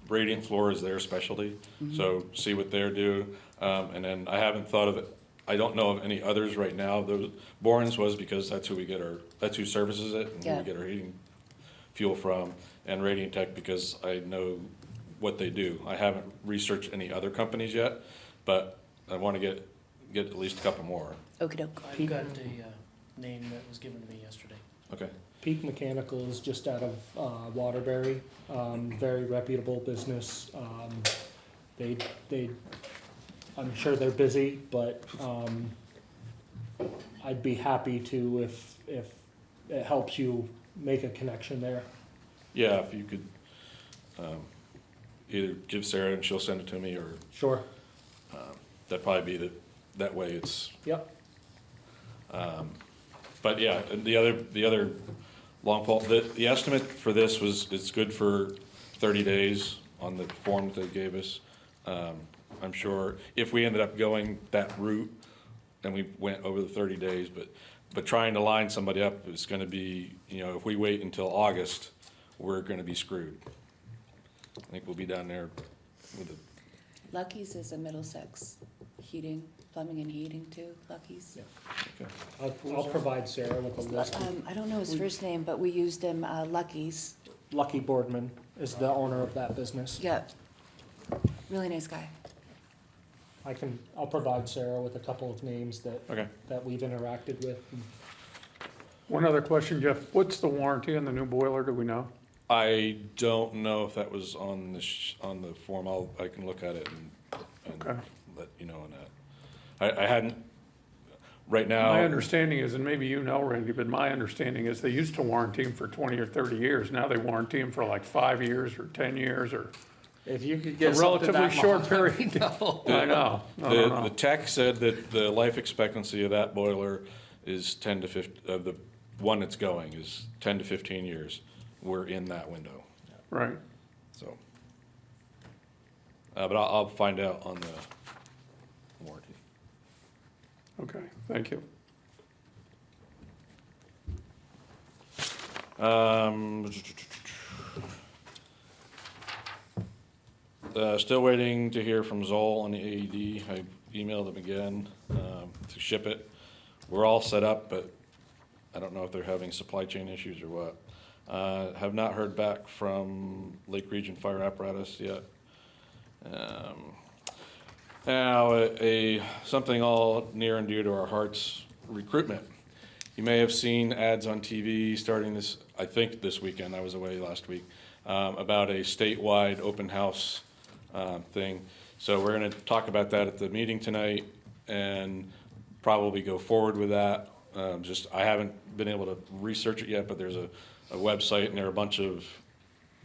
Radiant Floor is their specialty, so see what they're do. Um, and then I haven't thought of it, I don't know of any others right now. Those, Bourne's was because that's who we get our, that's who services it and Yeah. we get our heating fuel from. And Radiant Tech because I know what they do. I haven't researched any other companies yet, but I wanna get, get at least a couple more. Okey doke. I've got a uh, name that was given to me yesterday. Okay. Peak Mechanical is just out of uh, Waterbury, um, very reputable business. Um, They, they, I'm sure they're busy, but um, I'd be happy to if, if it helps you make a connection there. Yeah, if you could, um, either give Sarah and she'll send it to me, or Sure. that'd probably be the, that way it's, Yep. but yeah, and the other, the other long pole, the, the estimate for this was, it's good for thirty days on the form that they gave us. Um, I'm sure if we ended up going that route, and we went over the thirty days, but, but trying to line somebody up is gonna be, you know, if we wait until August, we're gonna be screwed. I think we'll be down there with a Lucky's is a Middlesex heating, plumbing and heating too, Lucky's. Okay. I'll, I'll provide Sarah with a list. Um, I don't know his first name, but we used him, uh, Lucky's. Lucky Boardman is the owner of that business. Yeah. Really nice guy. I can, I'll provide Sarah with a couple of names that, Okay. that we've interacted with. One other question, Jeff. What's the warranty on the new boiler? Do we know? I don't know if that was on the, sh- on the form. I'll, I can look at it and, Okay. and let you know on that. I, I hadn't, right now. My understanding is, and maybe you know, Randy, but my understanding is they used to warranty them for twenty or thirty years. Now they warranty them for like five years or ten years or If you could a get something relatively that short long, period. I know. I The, don't the tech said that the life expectancy of that boiler is ten to fif, of the one that's going is ten to fifteen years. We're in that window, Right. so. Uh, but I'll, I'll find out on the warranty. Okay, thank you. Um, uh, still waiting to hear from Zoll on the AED. I emailed them again, um, to ship it. We're all set up, but I don't know if they're having supply chain issues or what. Uh, have not heard back from Lake Region Fire Apparatus yet. Um, Now, a, a- something all near and dear to our hearts, recruitment. You may have seen ads on TV starting this, I think this weekend, I was away last week, um, about a statewide open house um, thing. So we're gonna talk about that at the meeting tonight and probably go forward with that. Um, Just, I haven't been able to research it yet, but there's a, a website and there are a bunch of,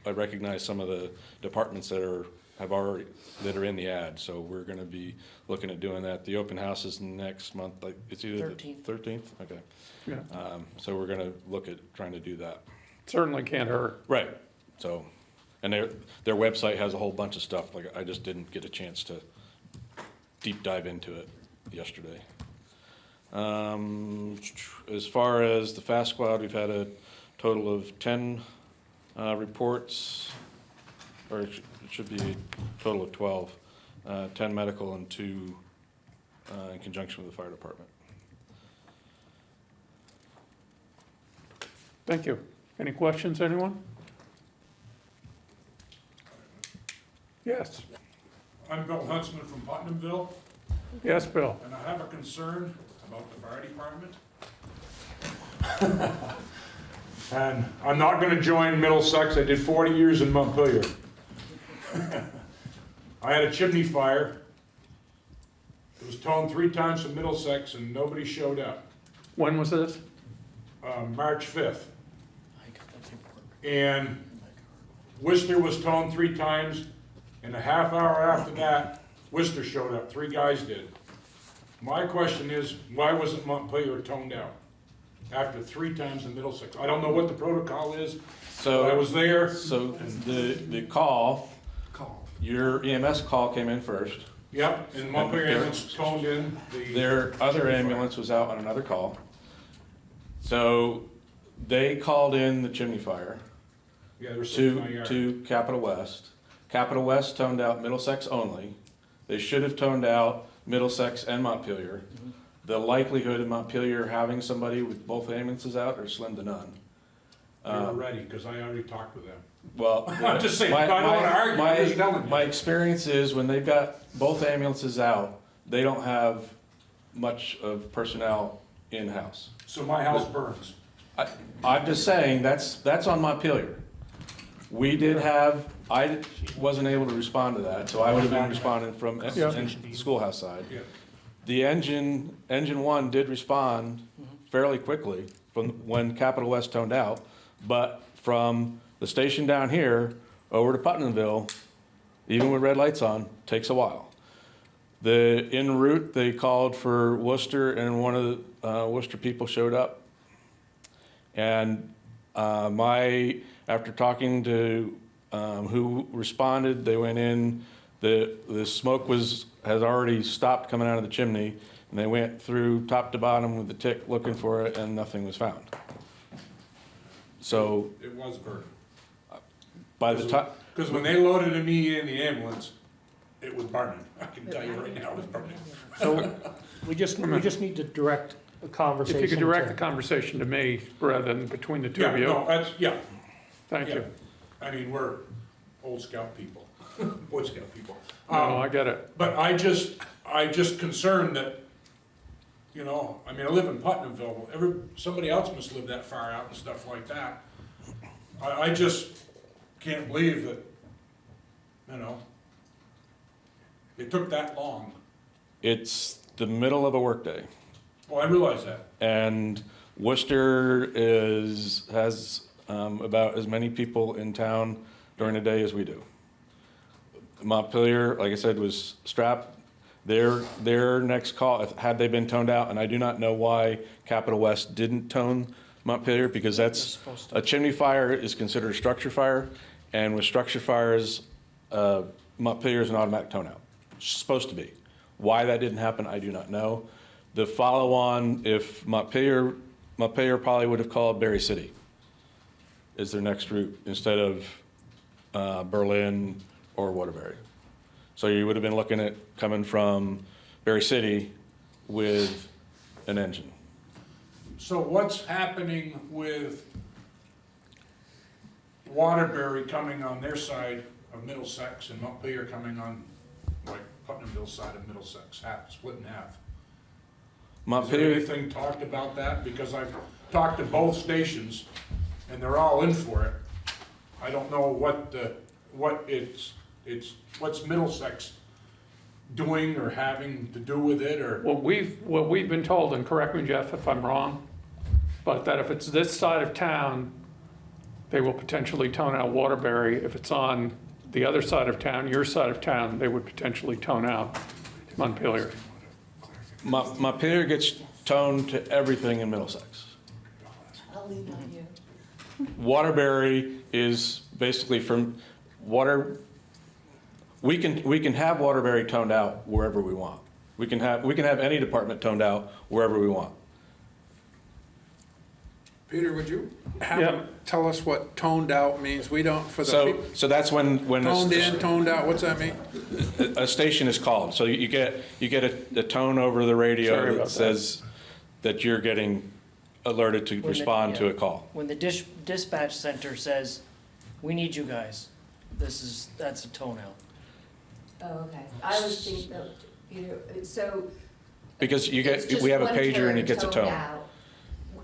I recognize some of the departments that are, have already, that are in the ad. So we're gonna be looking at doing that. The open house is next month, like, it's either the 13th. thirteenth, okay. Yeah, Um, so we're gonna look at trying to do that. certainly can't hurt. Right. So, and their, their website has a whole bunch of stuff, like, I just didn't get a chance to deep dive into it yesterday. Um, as far as the fast squad, we've had a total of ten, uh, reports, or it should, it should be a total of twelve, uh, ten medical and two, uh, in conjunction with the fire department. Thank you. Any questions, anyone? Yes, I'm Bill Huntsman from Putnamville, yes, Bill. and I have a concern about the fire department. And I'm not gonna join Middlesex, I did forty years in Montpelier. I had a chimney fire. It was toned three times from Middlesex and nobody showed up, When was this? uh, March fifth. I got that paperwork And in. Worcester was toned three times, and a half hour after that, Worcester showed up, three guys did. My question is, why wasn't Montpelier toned out after three times in Middlesex? I don't know what the protocol is, but I So, was there. so the, the call, your EMS call came in first. Yep, and Montpelier And there- ambulance toned in the. Their other ambulance was out on another call. So they called in the chimney fire Yeah, there was six in my to, yard. to Capital West. Capital West toned out Middlesex only. They should have toned out Middlesex and Montpelier. Mm-hmm. The likelihood of Montpelier having somebody with both ambulances out are slim to none. They were Um, ready, because I already talked with them. Well. I'm just saying, my- I don't wanna argue, I'm just my- telling you. My experience is when they've got both ambulances out, they don't have much of personnel in-house. So my house burns. I, I'm just saying, that's, that's on Montpelier. We did have, I wasn't able to respond to that, so I would have been responding from en- Yeah. en- schoolhouse side. Yeah. The engine, engine one did respond fairly quickly from when Capital West toned out, but from the station down here over to Putnamville, even with red lights on, takes a while. The, en route, they called for Worcester and one of the uh, Worcester people showed up. And uh, my, after talking to um, who responded, they went in, the, the smoke was, has already stopped coming out of the chimney, and they went through top to bottom with the tick looking for it, and nothing was found. So It was burning. by the time, Because when they loaded me in the ambulance, it was burning. I can tell you right now, it was burning. So we just, we just need to direct the conversation. If you could direct the to- conversation to me rather than between the two Yeah, of no, you, that's, yeah, thank yeah. you. I mean, we're old scout people, Boy Scout people. No, Um, I get it. But I just, I just concerned that, you know, I mean, I live in Putnamville, every, somebody else must live that far out and stuff like that. I, I just can't believe that, you know, it took that long. it's the middle of a workday. Well, I realize that. And Worcester is, has um, about as many people in town during the day as we do. Montpelier, like I said, was strapped. Their, their next call, if- had they been toned out, and I do not know why Capital West didn't tone Montpelier, because that's, a chimney fire is considered a structure fire, and with structure fires, uh, Montpelier is an automatic tone out. It's Supposed to be. Why that didn't happen, I do not know. The follow-on, if Montpelier, Montpelier probably would have called Barre City is their next route instead of uh, Berlin or Waterbury. So you would have been looking at coming from Barre City with an engine. So what's happening with Waterbury coming on their side of Middlesex and Montpelier coming on, like, Putnamville side of Middlesex, half, split in half? Is there Montpelier, anything talked about that? Because I've talked to both stations, and they're all in for it. I don't know what the, what it's, it's, what's Middlesex doing or having to do with it, or? What we've, what we've been told, and correct me, Jeff, if I'm wrong, but that if it's this side of town, they will potentially tone out Waterbury. If it's on the other side of town, your side of town, they would potentially tone out Montpelier. My, my Montpelier gets toned to everything in Middlesex. I'll lean on you. Waterbury is basically from water, we can, we can have Waterbury toned out wherever we want. We can have, we can have any department toned out wherever we want. Peter, would you have Yeah. them tell us what toned out means? We don't, for the So, people, so that's when, when. a toned st- in, toned out, what's that mean? A station is called, so you get, you get a, a tone over the Sorry radio about that that. says that you're getting alerted to the- respond to yeah. a call. When the dish, dispatch center says, we need you guys, this is, that's a tone out. Oh, okay. I was thinking, that, you know, so. Because you it's get, just we have a one pager and it gets a toned tone. out.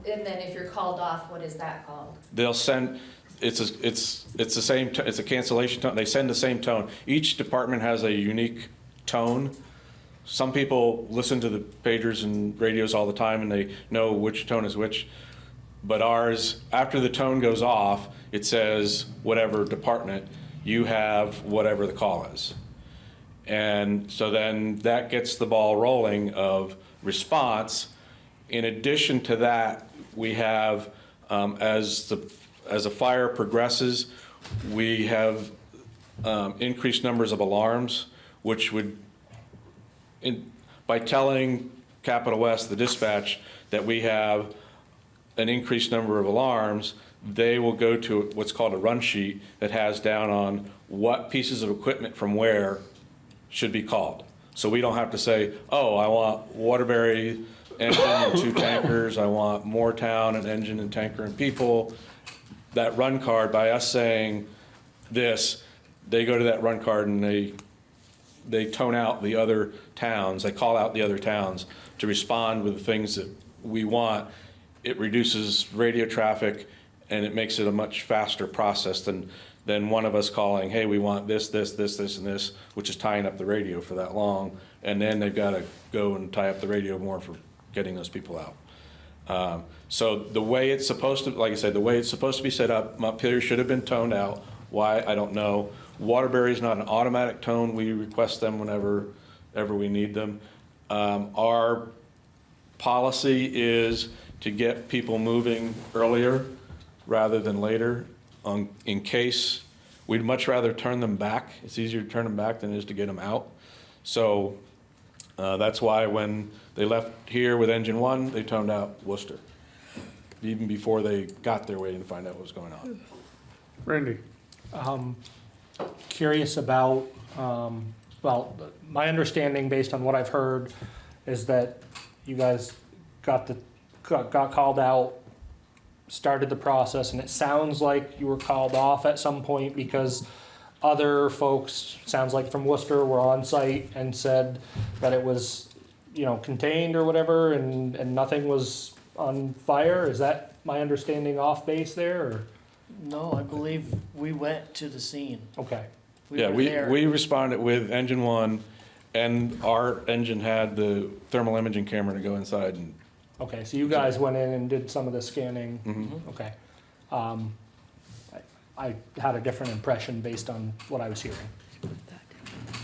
And then if you're called off, what is that called? They'll send, it's, a- it's, it's the same, t- it's a cancellation tone, they send the same tone. Each department has a unique tone. Some people listen to the pagers and radios all the time and they know which tone is which. But ours, after the tone goes off, it says whatever department, you have whatever the call is. And so then that gets the ball rolling of response. In addition to that, we have, um, as the, as a fire progresses, we have um, increased numbers of alarms, which would, in, by telling Capital West, the dispatch, that we have an increased number of alarms, they will go to what's called a run sheet that has down on what pieces of equipment from where should be called. So we don't have to say, oh, I want Waterbury engine and two tankers, I want Moretown an engine and tanker and people. That run card, by us saying this, they go to that run card and they, they tone out the other towns, they call out the other towns to respond with the things that we want. It reduces radio traffic and it makes it a much faster process than, than one of us calling, hey, we want this, this, this, this, and this, which is tying up the radio for that long. And then they've got to go and tie up the radio more for getting those people out. Um, So the way it's supposed to, like I said, the way it's supposed to be set up, Montpelier should have been toned out. Why, I don't know. Waterbury is not an automatic tone. We request them whenever, ever we need them. Um, Our policy is to get people moving earlier rather than later on, in case, we'd much rather turn them back. It's easier to turn them back than it is to get them out. So uh, That's why when they left here with engine one, they toned out Worcester, even before they got there waiting to find out what was going on. Randy? Um, curious about, um, well, my understanding based on what I've heard is that you guys got the, got, got called out, started the process, and it sounds like you were called off at some point because other folks, sounds like from Worcester, were on site and said that it was, you know, contained or whatever, and, and nothing was on fire. Is that my understanding off base there, or? No, I believe we went to the scene. Okay. Yeah, were we, there. we responded with engine one, and our engine had the thermal imaging camera to go inside and Okay, so you guys went in and did some of the scanning? Mhm. Okay. Um, I I had a different impression based on what I was hearing.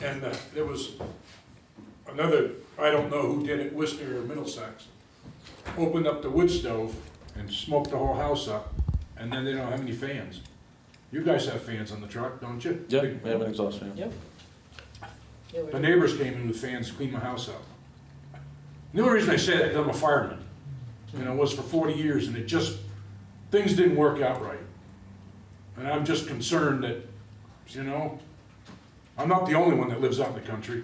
And uh, there was another, I don't know who did it, Worcester or Middlesex, opened up the wood stove and smoked the whole house up, and then they don't have any fans. You guys have fans on the truck, don't you? Yeah, we have an exhaust fan. Yep. The neighbors came in with fans, to clean my house up. The only reason I say that, because I'm a fireman, and I was for forty years, and it just, things didn't work out right. And I'm just concerned that, you know, I'm not the only one that lives out in the country.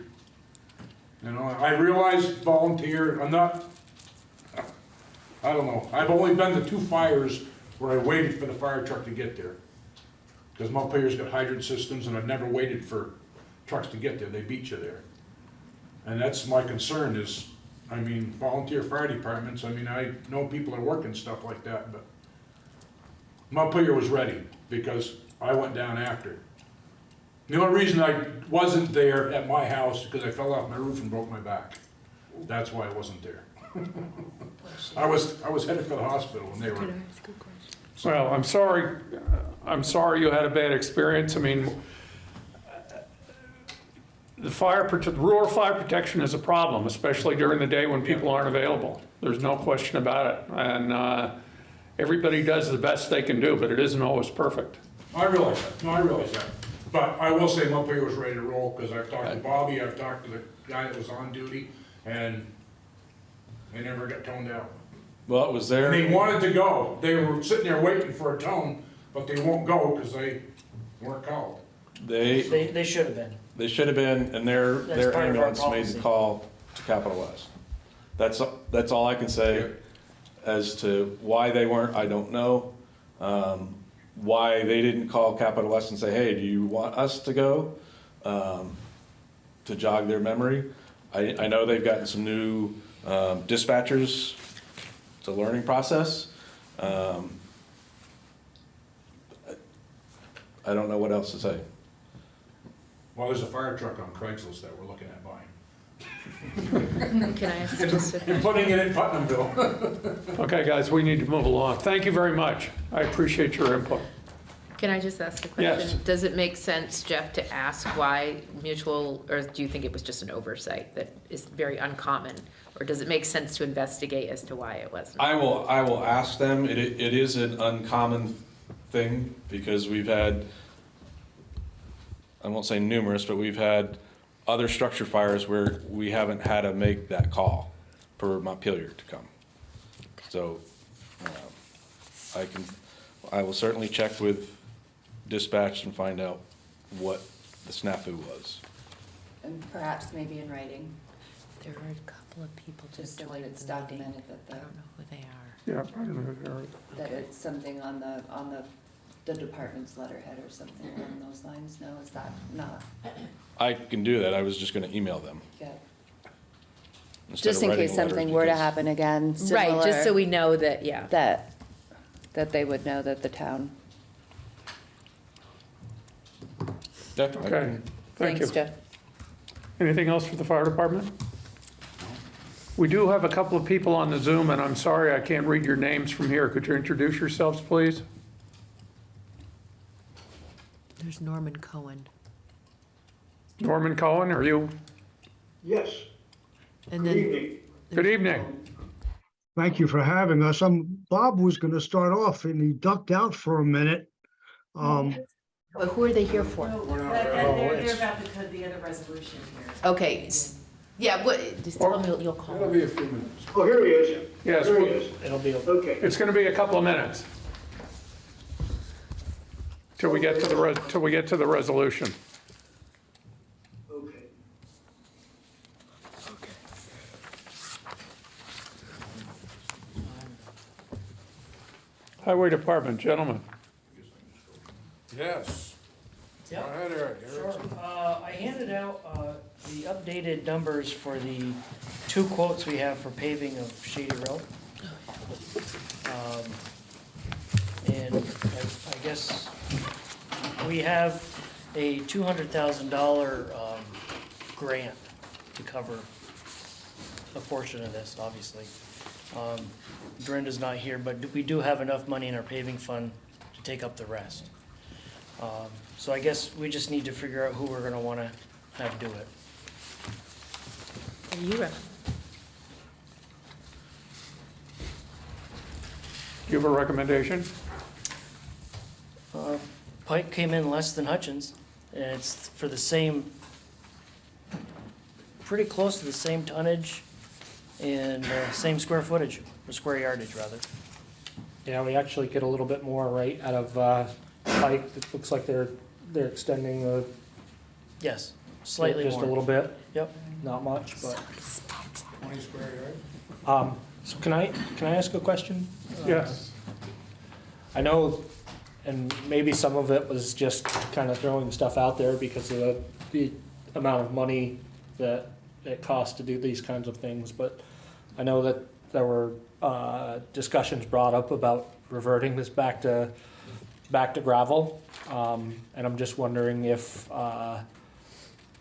You know, I realize volunteer, I'm not, I don't know, I've only been to two fires where I waited for the fire truck to get there. Because Montpelier's got hydrant systems, and I've never waited for trucks to get there, they beat you there. And that's my concern is, I mean, volunteer fire departments, I mean, I know people are working stuff like that, but Montpelier was ready, because I went down after. The only reason I wasn't there at my house, because I fell off my roof and broke my back. That's why I wasn't there. I was, I was headed for the hospital when they were, Well, I'm sorry, I'm sorry you had a bad experience. I mean, the fire, prote- rural fire protection is a problem, especially during the day when people aren't available. There's no question about it. And uh, everybody does the best they can do, but it isn't always perfect. I realize that, no, I realize that. But I will say Montpelier was ready to roll, because I've talked to Bobby, I've talked to the guy that was on duty, and they never got toned out. Well, it was And there. they wanted to go, they were sitting there waiting for a tone, but they won't go because they weren't called. They, They, they should have been. They should have been, and their, That's their part of our ambulance made policy. the call to Capital West. That's, that's all I can say as to why they weren't, I don't know. Um, Why they didn't call Capital West and say, hey, do you want us to go? Um, to jog their memory. I, I know they've gotten some new um, dispatchers. It's a learning process. Um, I don't know what else to say. Well, there's a fire truck on Craigslist that we're looking at buying. Can I ask just a And putting it in Putnamville. Okay, guys, we need to move along. Thank you very much. I appreciate your input. Can I just ask a Yes. question? Does it make sense, Jeff, to ask why mutual, or do you think it was just an oversight that is very uncommon? Or does it make sense to investigate as to why it wasn't? I will, I will ask them. It, it is an uncommon thing because we've had, I won't say numerous, but we've had other structure fires where we haven't had to make that call for Montpelier to come. So, um, I can, I will certainly check with dispatch and find out what the snafu was. And perhaps maybe in writing, There are a couple of people just just so that it's documented that I the, don't know who they are. Yeah, I don't know, Eric. that it's something on the, on the, the department's letterhead or something along those lines. No, is that not, I can do that. I was just gonna email them. yeah. instead of Just in writing case a letter something were to because- happen again, Right, just so similar, we know that, yeah. that, that they would know that the town. Yeah, I Okay, can- thank you. Jeff. Anything else for the fire department? We do have a couple of people on the Zoom, and I'm sorry I can't read your names from here. Could you introduce yourselves, please? There's Norman Cohen. Norman Cohen, are you? Yes, And good then, evening. Good evening. Thank you for having us. Um, Bob was gonna start off and he ducked out for a minute. Um, but who are they here for? They're, they're they're about to cut the other resolution here. Okay, s- yeah, what, just tell them you'll- you'll call. It'll be a few minutes. oh, here he is. Yes, Here he we- is. It'll be, Okay. it's going to be a couple of minutes. Till we get to the, res- till we get to the resolution. Okay. Okay. Highway Department, gentlemen. Yes. Go ahead, Eric. Sure. Uh, I handed out, uh, the updated numbers for the two quotes we have for paving of Shady Road. Um, And I, I guess we have a two hundred thousand dollar, um, grant to cover a portion of this, obviously. Um, Brenda's not here, but we do have enough money in our paving fund to take up the rest. Um, So I guess we just need to figure out who we're gonna wanna have do it. You are. Do you have a recommendation? Uh, Pike came in less than Hutchins, and it's for the same, pretty close to the same tonnage and uh, same square footage, or square yardage, rather. yeah, we actually get a little bit more right out of, uh, Pike. It looks like they're, they're extending the. Yes, slightly Just a more. little bit, Yep. not much, but, Twenty square yard? um, so can I, can I ask a question? Yes. I know, and maybe some of it was just kind of throwing stuff out there because of the, the amount of money that it costs to do these kinds of things, but I know that there were, uh, discussions brought up about reverting this back to, back to gravel. Um, and I'm just wondering if, uh,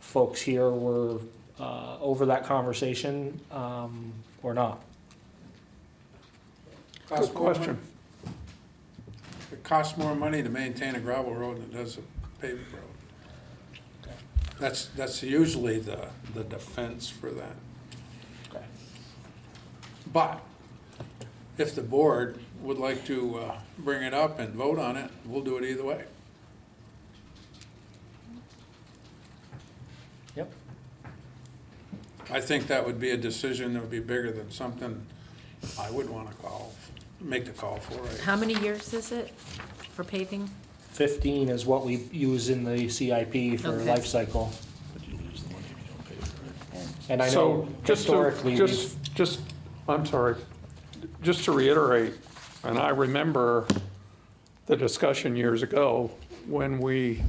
folks here were, uh, over that conversation, um, or not. Good question. It costs more money to maintain a gravel road than it does a paved road. That's, that's usually the, the defense for that. Okay. But if the board would like to uh, bring it up and vote on it, we'll do it either way. Yep. I think that would be a decision that would be bigger than something I would want to call, make the call for it. How many years is it for paving? Fifteen is what we use in the CIP for Okay. life cycle. But you lose the money if you don't pay for it. And I So know just to, historically, we've, just, just, I'm sorry, just to reiterate, and I remember the discussion years ago when we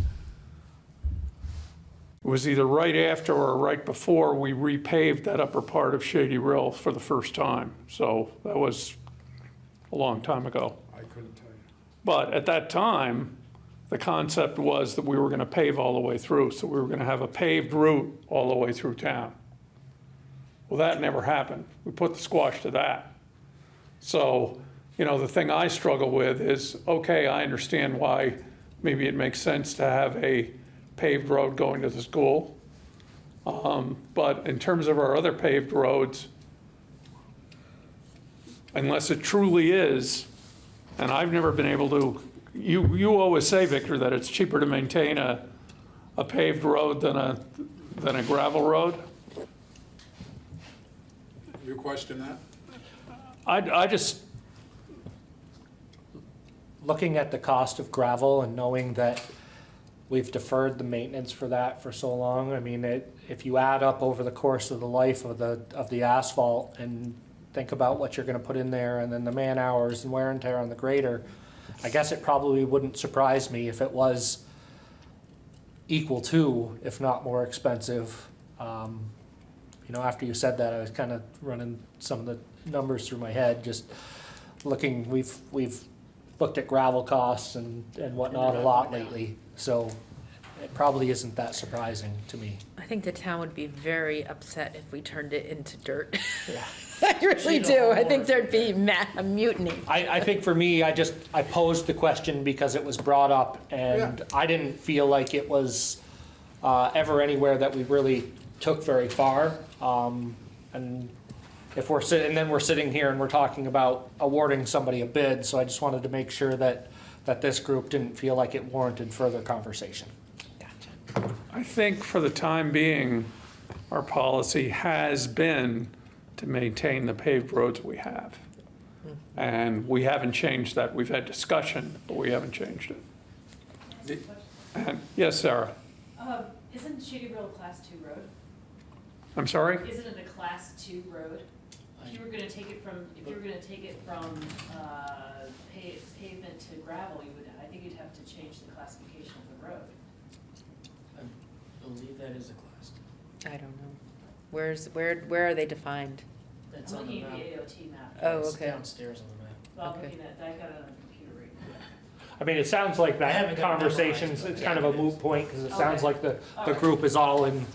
it was either right after or right before we repaved that upper part of Shady Rill for the first time. So that was a long time ago. I couldn't tell you. But at that time, the concept was that we were going to pave all the way through. So we were going to have a paved route all the way through town. Well, that never happened. We put the squash to that. So, you know, the thing I struggle with is, okay, I understand why maybe it makes sense to have a paved road going to the school. Um, But in terms of our other paved roads, unless it truly is, and I've never been able to, you, you always say, Victor, that it's cheaper to maintain a, a paved road than a, than a gravel road. You question that? I, I just, looking at the cost of gravel and knowing that we've deferred the maintenance for that for so long, I mean, it, if you add up over the course of the life of the, of the asphalt and think about what you're gonna put in there and then the man hours and wear and tear on the grader, I guess it probably wouldn't surprise me if it was equal to, if not more expensive. Um, You know, after you said that, I was kind of running some of the numbers through my head, just looking, we've, we've looked at gravel costs and, and whatnot a lot lately, so it probably isn't that surprising to me. I think the town would be very upset if we turned it into dirt. Yeah. I really do. I think there'd be ma- a mutiny. I, I think for me, I just, I posed the question because it was brought up, and I didn't feel like it was uh, ever anywhere that we really took very far. Um, And if we're sitting, and then we're sitting here and we're talking about awarding somebody a bid, so I just wanted to make sure that, that this group didn't feel like it warranted further conversation. I think for the time being, our policy has been to maintain the paved roads we have. And we haven't changed that. We've had discussion, but we haven't changed it. And, yes, Sarah? Um, isn't Shady Grove a class two road? I'm sorry? Isn't it a class two road? If you were gonna take it from, if you were gonna take it from, uh, pa- pavement to gravel, you would, I think you'd have to change the classification of the road. I believe that is a class. two. I don't know. Where's, where, where are they defined? That's I'm on the looking at map. the AOT map. Oh, It's okay. Downstairs on the map. Well, I'm okay. looking at, I got it on the computer right now. I mean, it sounds like I haven't that got it memorized, conversation's, but it's kind of a moot point, because it sounds Okay. like the, the Alright. group is all in,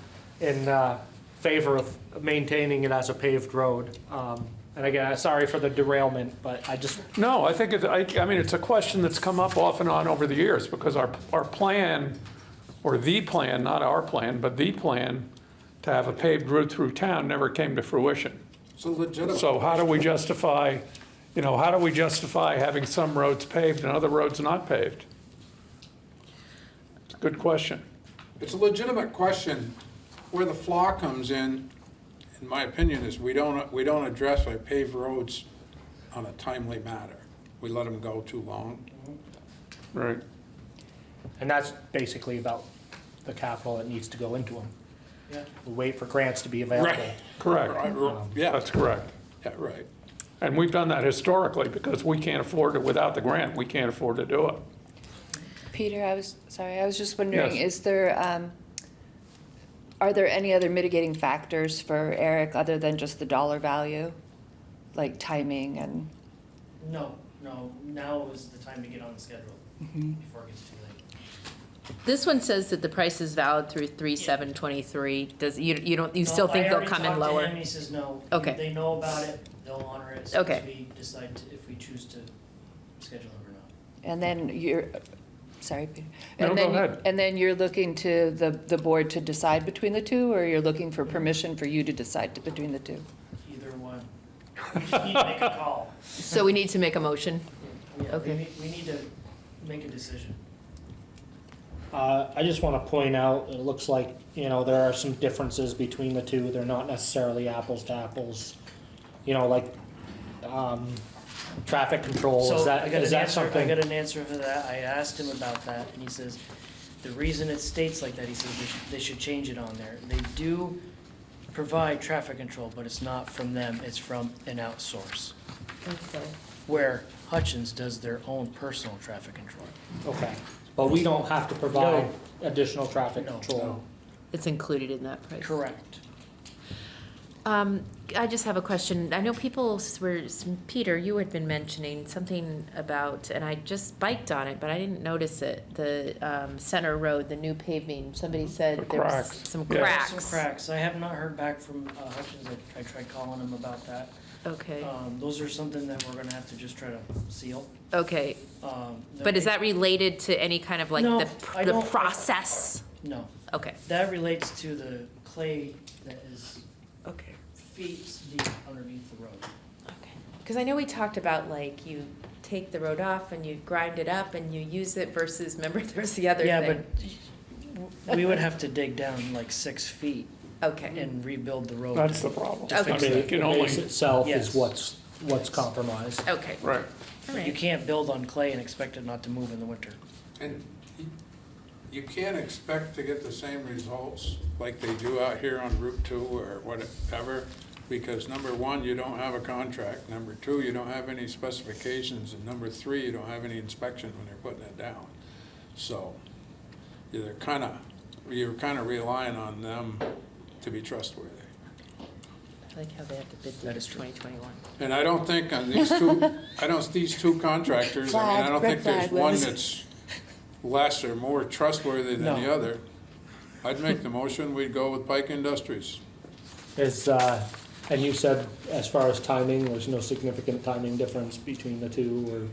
in uh, favor of maintaining it as a paved road. Um, And again, sorry for the derailment, but I just, No, I think, it- I, I mean, it's a question that's come up off and on over the years, because our, our plan, or the plan, not our plan, but the plan to have a paved route through town never came to fruition. It's a legitimate. So how do we justify, you know, how do we justify having some roads paved and other roads not paved? It's a good question. It's a legitimate question. Where the flaw comes in, in my opinion, is we don't, we don't address our paved roads on a timely matter. We let them go too long. Right. and that's basically about the capital that needs to go into them. Yeah. We wait for grants to be available. Right. Correct. Yeah, That's correct. yeah, right. And we've done that historically because we can't afford it without the grant. We can't afford to do it. Peter, I was, sorry, I was just wondering, Yes. is there, um, are there any other mitigating factors for Eric other than just the dollar value? Like timing and, No, no, now is the time to get on the schedule before it gets too late. This one says that the price is valid through three seven twenty-three. Does, you, you don't, you still No, think I they'll come in talked to lower? him, He says no. Okay. They know about it, they'll honor it as soon as Okay. we decide to- if we choose to schedule it or not. and then you're, sorry, Peter. No, And go then- ahead. And then you're looking to the, the board to decide between the two, or you're looking for permission for you to decide to- between the two? Either one. We just need to make a call. So we need to make a motion. Yeah, we Okay. need, we need to make a decision. Uh, I just want to point out, it looks like, you know, there are some differences between the two. They're not necessarily apples to apples. You know, like, um, traffic control, So is I that, got is an that answer, I something? got an answer for that. I asked him about that and he says, the reason it states like that, he says they should, they should change it on there. They do provide traffic control, but it's not from them, it's from an outsource. Where Hutchins does their own personal traffic control. Okay, but we don't have to provide additional traffic No. control. It's included in that price. Correct. Um, I just have a question. I know people were, Peter, you had been mentioning something about, and I just biked on it, but I didn't notice it. The, um, Center Road, the new paving, somebody said The there was cracks. some Yeah. cracks. Some cracks. I have not heard back from uh, Hutchins. I, I tried calling him about that. Okay, Um, those are something that we're gonna have to just try to seal. Okay. Um, But is that related to any kind of like No, the, I the don't- process? No, Okay. that relates to the clay that is Okay. feet deep underneath the road. Okay. Because I know we talked about like you take the road off and you grind it up and you use it versus, remember there's the other Yeah, thing? but we would have to dig down like six feet Okay, and rebuild the road. That's the problem. To I fix mean, that. You the can only- base itself Yes. is what's, what's compromised. okay, Right. All You right. can't build on clay and expect it not to move in the winter. And y- you can't expect to get the same results like they do out here on Route Two or whatever, because number one, you don't have a contract, number two, you don't have any specifications, and number three, you don't have any inspection when they're putting it down. So, you're kinda, you're kinda relying on them to be trustworthy. I like how they have to bid through this twenty twenty-one. And I don't think on these two, I don't, these two contractors, I mean, I Flag, don't red think there's flag, one Liz. that's less or more trustworthy than the No. other. I'd make the motion, we'd go with Pike Industries. Is, uh, and you said as far as timing, there's no significant timing difference between the two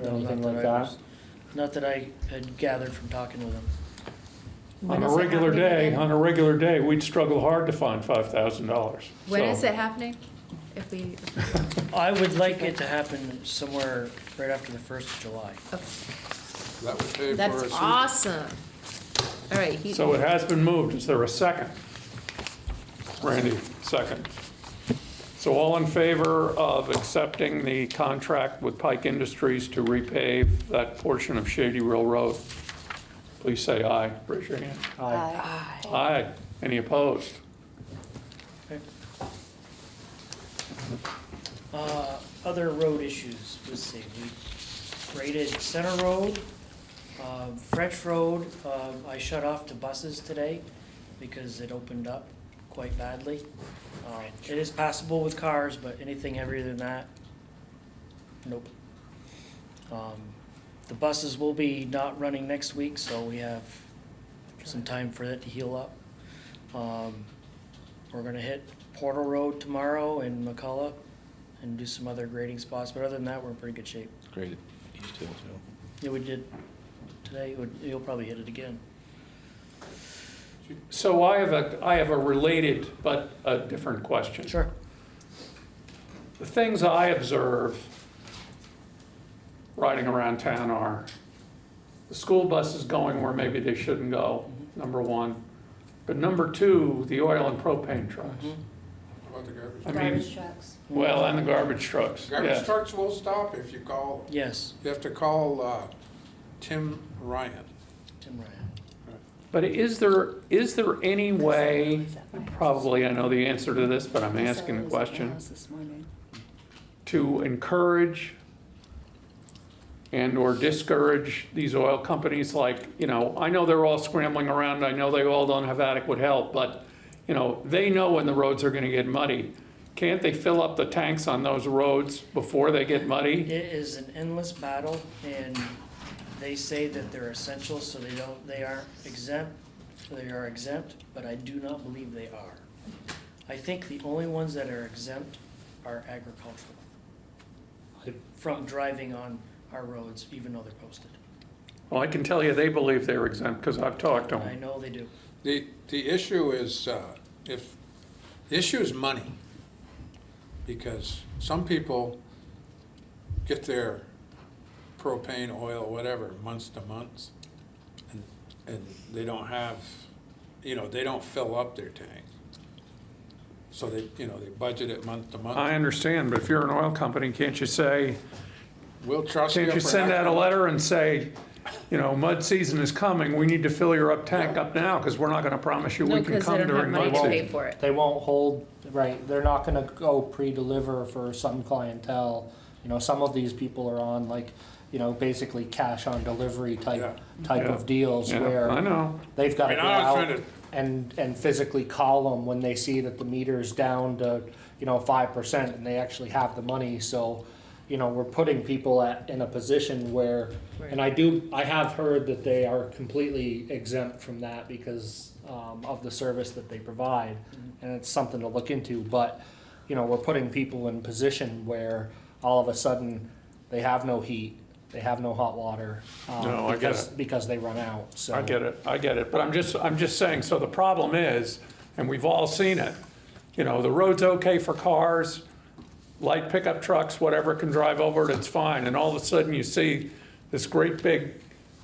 or, or No, anything not like I that? was- Not that I had gathered from talking with him. When On a is it regular happening day, again? on a regular day, we'd struggle hard to find five thousand dollars. When is it happening? If we, I would like it to happen somewhere right after the first of July. That would pay for a that's awesome. All right, he, So it has been moved. Is there a second? Randy, second. So all in favor of accepting the contract with Pike Industries to repave that portion of Shady Rill Road? Please say aye. Raise your hand. Aye. Aye. Any opposed? Uh, other road issues, let's see, we graded Center Road, um, French Road, um, I shut off the buses today because it opened up quite badly. Um, It is passable with cars, but anything heavier than that, nope. Um, The buses will be not running next week, so we have some time for it to heal up. Um, We're gonna hit Portal Road tomorrow in McCullough and do some other grading spots, but other than that, we're in pretty good shape. Great, East Hill too. Yeah, we did today, would- you'll probably hit it again. So I have a, I have a related but a different question. Sure. The things I observe riding around town are the school buses going where maybe they shouldn't go, number one. But number two, the oil and propane trucks. How about the garbage? I mean, Garbage trucks. well, and the garbage trucks, Garbage yeah. trucks will stop if you call, Yes, you have to call, uh, Tim Ryan. Tim Ryan. But is there, is there any way, probably I know the answer to this, but I'm asking the question, to encourage and/or discourage these oil companies like, you know, I know they're all scrambling around, I know they all don't have adequate help, but, you know, they know when the roads are gonna get muddy. Can't they fill up the tanks on those roads before they get muddy? It is an endless battle, and they say that they're essential, so they don't, they aren't exempt, they are exempt, but I do not believe they are. I think the only ones that are exempt are agricultural. From driving on our roads, even though they're posted. Well, I can tell you they believe they're exempt, because I've talked to them. I them. know they do. The, the issue is, uh, if, the issue is money. Because some people get their propane, oil, whatever, months to months. And, and they don't have, you know, they don't fill up their tank. So they, you know, they budget it month to month. I understand, but if you're an oil company, can't you say, We'll trust you Can't you for send out a letter and say, you know, mud season is coming, we need to fill your up tank up now, because we're not gonna promise you no, we can because they come don't have during money mud to pay season. for it. They won't hold, right, they're not gonna go pre-deliver for some clientele. You know, some of these people are on like you know, basically cash on delivery type, Yeah. type Yeah. of deals Yeah, where I know. they've got I to mean, go I was out to- and, and physically call them when they see that the meter's down to, you know, five percent and they actually have the money, so, you know, we're putting people at, in a position where, and I do, I have heard that they are completely exempt from that because, um, of the service that they provide, and it's something to look into, but, you know, we're putting people in position where all of a sudden, they have no heat, they have no hot water, um, No, I get because, because they run out, so. I get it, I get it, but I'm just, I'm just saying, so the problem is, and we've all seen it, you know, the road's okay for cars, light pickup trucks, whatever can drive over it, it's fine, and all of a sudden you see this great big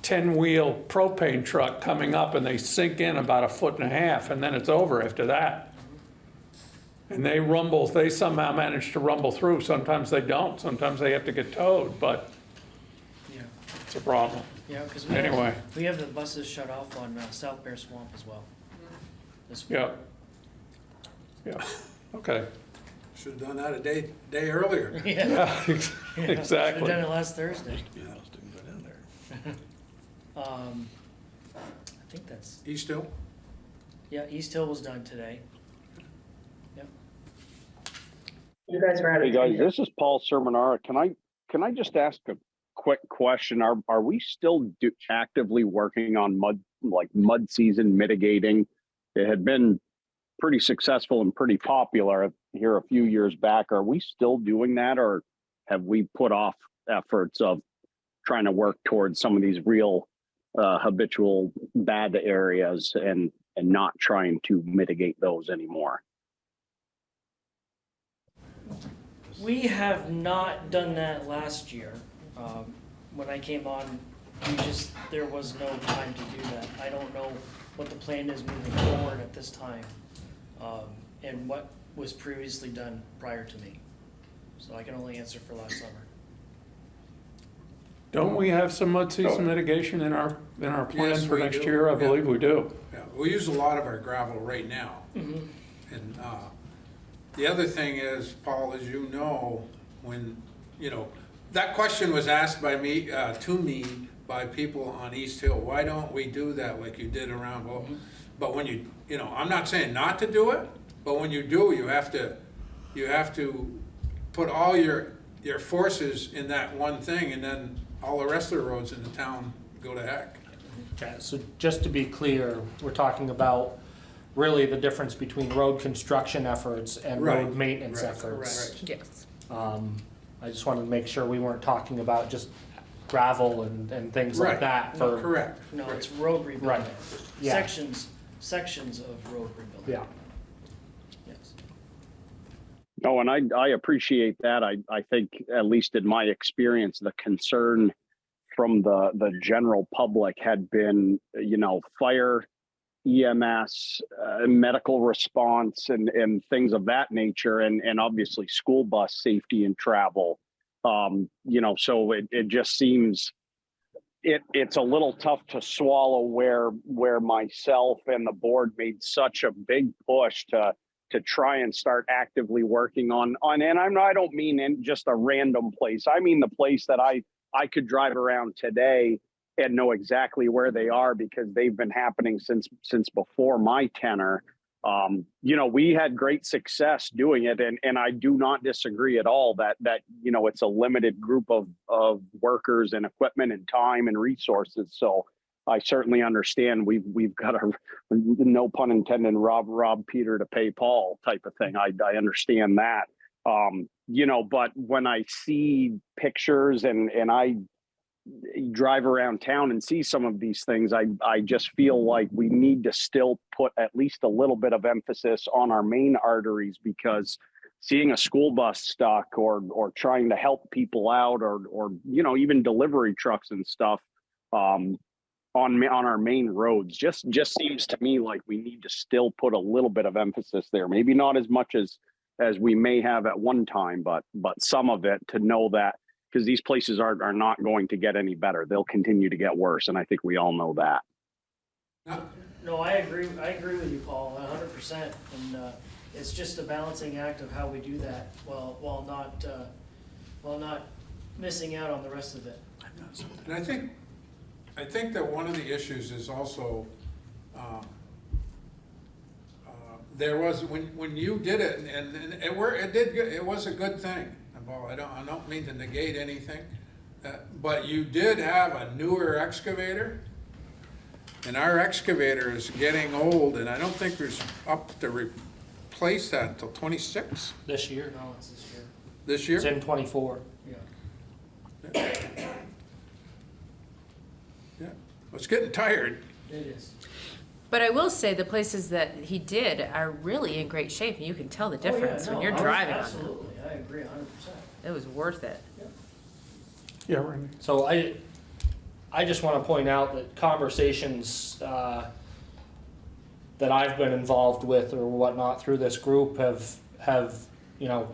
ten-wheel propane truck coming up and they sink in about a foot and a half, and then it's over after that. And they rumble, they somehow manage to rumble through, sometimes they don't, sometimes they have to get towed, but Yeah, it's a problem. yeah, because we have, Anyway. we have the buses shut off on uh, South Bear Swamp as well. This. Yeah, okay. Should have done that a day, day earlier. Yeah. Yeah, Yeah, Should've exactly. done it last Thursday. Yeah, let's do that in there. Um, I think that's, East Hill? yeah, East Hill was done today. Yep. You guys are out Hey guys, this is Paul Sermonara. Can I, can I just ask a quick question? Are, are we still do, actively working on mud, like mud season mitigating? It had been pretty successful and pretty popular here a few years back. Are we still doing that or have we put off efforts of trying to work towards some of these real uh, habitual bad areas and, and not trying to mitigate those anymore? We have not done that last year. Um, when I came on, we just, there was no time to do that. I don't know what the plan is moving forward at this time, um, and what was previously done prior to me. So I can only answer for last summer. Don't we have some mud season mitigation in our, in our plan Yes, for we next do. year? I Yeah. believe we do. Yeah, we use a lot of our gravel right now. And, uh, the other thing is, Paul, as you know, when, you know, that question was asked by me, uh, to me by people on East Hill, why don't we do that like you did around, well, but when you, you know, I'm not saying not to do it, but when you do, you have to, you have to put all your, your forces in that one thing, and then all the rest of the roads in the town go to heck. Okay, so just to be clear, we're talking about really the difference between road construction efforts and road Right, maintenance right, efforts. Yes. Um, I just wanted to make sure we weren't talking about just gravel and, and things like Right, that no, correct. No, right. it's road Right. rebuilding. Yeah. Sections, sections of road rebuilding. yeah. No, and I, I appreciate that. I, I think, at least in my experience, the concern from the, the general public had been, you know, fire, EMS, uh, medical response and, and things of that nature, and, and obviously school bus safety and travel. Um, you know, so it, it just seems, it, it's a little tough to swallow where, where myself and the board made such a big push to, to try and start actively working on on and I'm I don't mean in just a random place. I mean the place that I I could drive around today and know exactly where they are because they've been happening since since before my tenure. Um, you know, we had great success doing it and and I do not disagree at all that that you know it's a limited group of of workers and equipment and time and resources. So I certainly understand we've we've got a no pun intended rob rob Peter to pay Paul type of thing. I I understand that. Um, you know, but when I see pictures and and I drive around town and see some of these things, I I just feel like we need to still put at least a little bit of emphasis on our main arteries because seeing a school bus stuck or or trying to help people out or or you know even delivery trucks and stuff um on on our main roads just just seems to me like we need to still put a little bit of emphasis there. Maybe not as much as as we may have at one time but but some of it to know that because these places are are not going to get any better. They'll continue to get worse and i think we all know that. No, I agree, I agree with you, Paul, a hundred percent, and, uh, it's just a balancing act of how we do that while, while not, uh, while not missing out on the rest of it. And I think, I think that one of the issues is also, um, uh, there was, when, when you did it, and, and it were, it did, good- it was a good thing. Well, I don't, I don't mean to negate anything, uh, but you did have a newer excavator. And our excavator is getting old, and I don't think there's up to replace that until twenty-six This year, No, it's this year. this year. it's in twenty-four. Yeah, Yeah, it's getting tired. it is. But I will say the places that he did are really in great shape and you can tell the Oh, yeah, difference when you're I was- driving on them. Absolutely, I agree a hundred percent. It was worth it. Yeah, Randy. So I, I just want to point out that conversations uh, that I've been involved with or whatnot through this group have have you know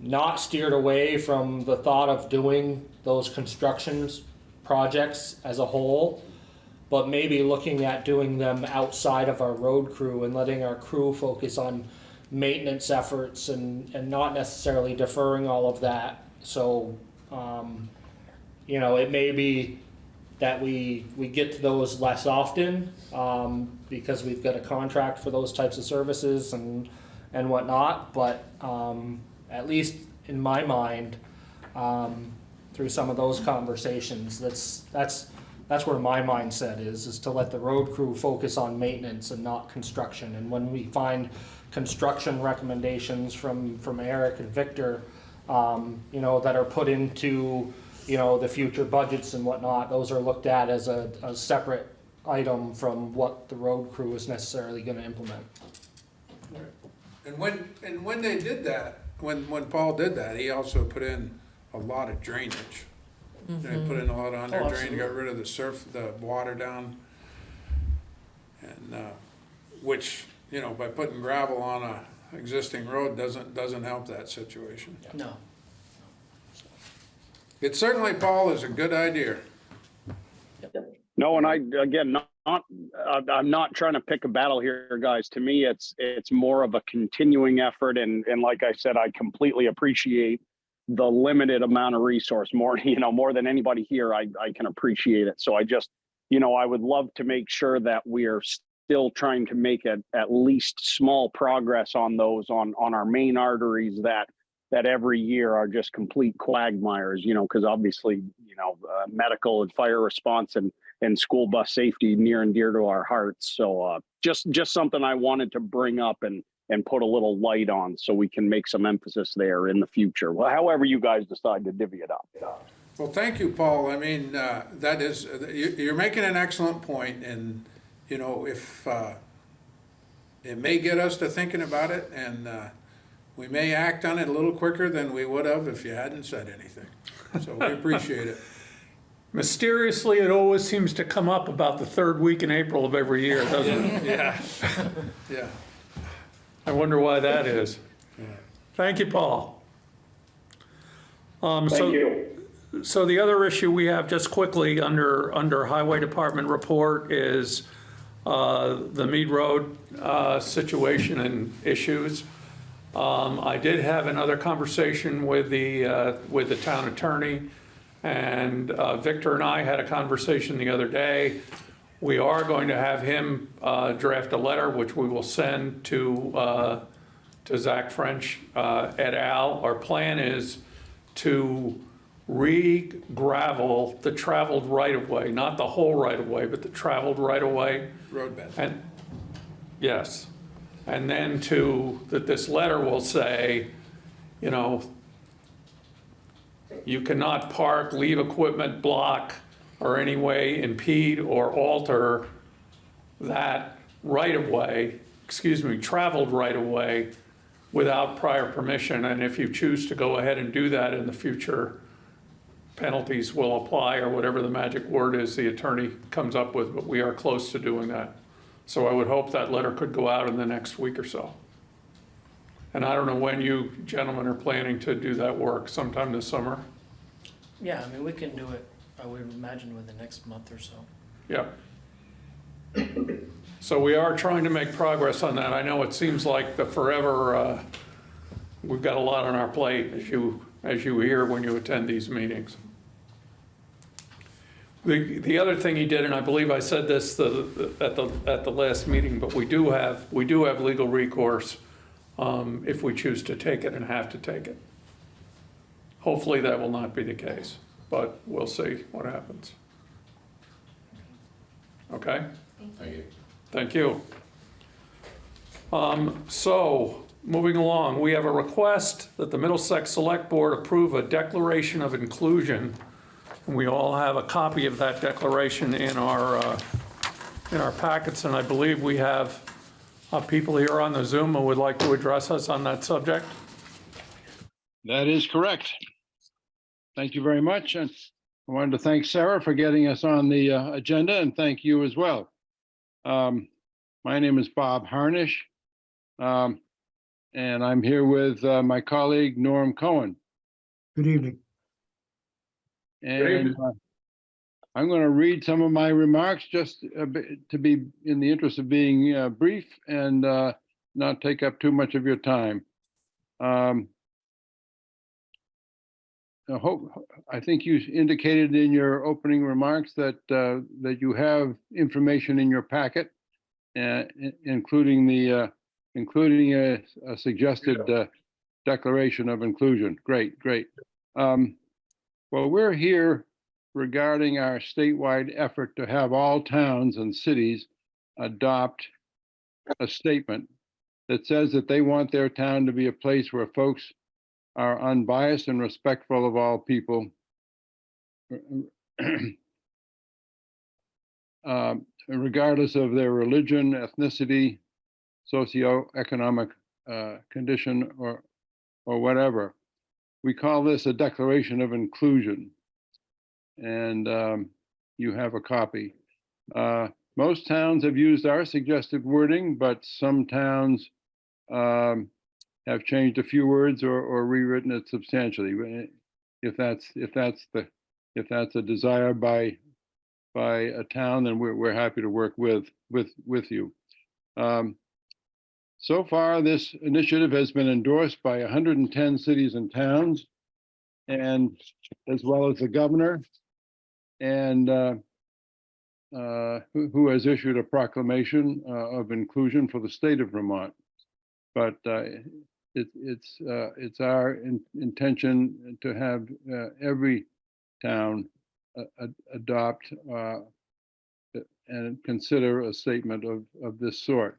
not steered away from the thought of doing those constructions projects as a whole, but maybe looking at doing them outside of our road crew and letting our crew focus on maintenance efforts and, and not necessarily deferring all of that. So, um, you know, it may be that we, we get to those less often, um, because we've got a contract for those types of services and, and whatnot, but, um, at least in my mind, um, through some of those conversations, that's, that's, that's where my mindset is, is to let the road crew focus on maintenance and not construction. And when we find construction recommendations from, from Eric and Victor, um, you know, that are put into, you know, the future budgets and whatnot, those are looked at as a, a separate item from what the road crew is necessarily gonna implement. And when, and when they did that, when, when Paul did that, he also put in a lot of drainage. They put in a lot of under drain, absolutely. got rid of the surf, the water down. And, uh, which, you know, by putting gravel on a existing road doesn't, doesn't help that situation. No. It certainly, Paul, is a good idea. No, and I, again, not, not, I- I'm not trying to pick a battle here, guys. To me, it's, it's more of a continuing effort. And, and like I said, I completely appreciate the limited amount of resource, more, you know, more than anybody here, I, I can appreciate it. So I just, you know, I would love to make sure that we're still trying to make at, at least small progress on those, on, on our main arteries that, that every year are just complete quagmires, you know, because obviously, you know, uh, medical and fire response and, and school bus safety near and dear to our hearts. So uh, just just something I wanted to bring up and and put a little light on so we can make some emphasis there in the future. Well, however you guys decide to divvy it up. Well, thank you, Paul. I mean, uh, that is, you- you're making an excellent point, and, you know, if, uh, it may get us to thinking about it, and uh, we may act on it a little quicker than we would have if you hadn't said anything. So we appreciate it. Mysteriously, it always seems to come up about the third week in April of every year, doesn't it? Yeah, yeah. I wonder why that is. Thank you, Paul. Um, so- Thank you. So the other issue we have, just quickly, under, under Highway Department report is uh, the Mead Road uh, situation and issues. Um, I did have another conversation with the, uh, with the town attorney, and uh, Victor and I had a conversation the other day. We are going to have him uh, draft a letter, which we will send to, uh, to Zach French uh, et al. Our plan is to re-gravel the traveled right-of-way, not the whole right-of-way, but the traveled right-of-way. Roadbed. And, yes, and then to, that this letter will say, you know, you cannot park, leave equipment, block, or any way impede or alter that right-of-way, excuse me, traveled right-of-way without prior permission, and if you choose to go ahead and do that in the future, penalties will apply, or whatever the magic word is the attorney comes up with, but we are close to doing that. So I would hope that letter could go out in the next week or so. And I don't know when you gentlemen are planning to do that work, sometime this summer? Yeah, I mean, we can do it, I would imagine within the next month or so. Yeah. So we are trying to make progress on that. I know it seems like the forever, uh, we've got a lot on our plate, as you, as you hear when you attend these meetings. The, the other thing he did, and I believe I said this the, at the, at the last meeting, but we do have, we do have legal recourse um, if we choose to take it and have to take it. Hopefully that will not be the case, but we'll see what happens. Okay? Thank you. Thank you. Um, So, moving along, we have a request that the Middlesex Select Board approve a declaration of inclusion. And we all have a copy of that declaration in our, uh, in our packets, and I believe we have uh, people here on the Zoom who would like to address us on that subject. That is correct. Thank you very much. And I wanted to thank Sarah for getting us on the uh, agenda and thank you as well. Um, My name is Bob Harnish. um, And I'm here with uh, my colleague Norm Cohen. Good evening. And uh, I'm going to read some of my remarks just a bit to be in the interest of being uh, brief and uh, not take up too much of your time. Um, I hope, I think you indicated in your opening remarks that, uh, that you have information in your packet, uh, including the, uh, including a, a suggested, uh, declaration of inclusion. Great, great. Um, well, we're here regarding our statewide effort to have all towns and cities adopt a statement that says that they want their town to be a place where folks are unbiased and respectful of all people. um, Regardless of their religion, ethnicity, socioeconomic uh, condition, or, or whatever. We call this a declaration of inclusion. And um, you have a copy. Uh, Most towns have used our suggested wording, but some towns um, have changed a few words or, or rewritten it substantially. eh, If that's, if that's the, if that's a desire by, by a town, then we're, we're happy to work with, with, with you. Um, So far, this initiative has been endorsed by hundred and ten cities and towns. And as well as the governor. And uh, uh, who, who has issued a proclamation uh, of inclusion for the state of Vermont. But uh, it, it's, uh, it's our in- intention to have uh, every town a- adopt uh, and consider a statement of, of this sort.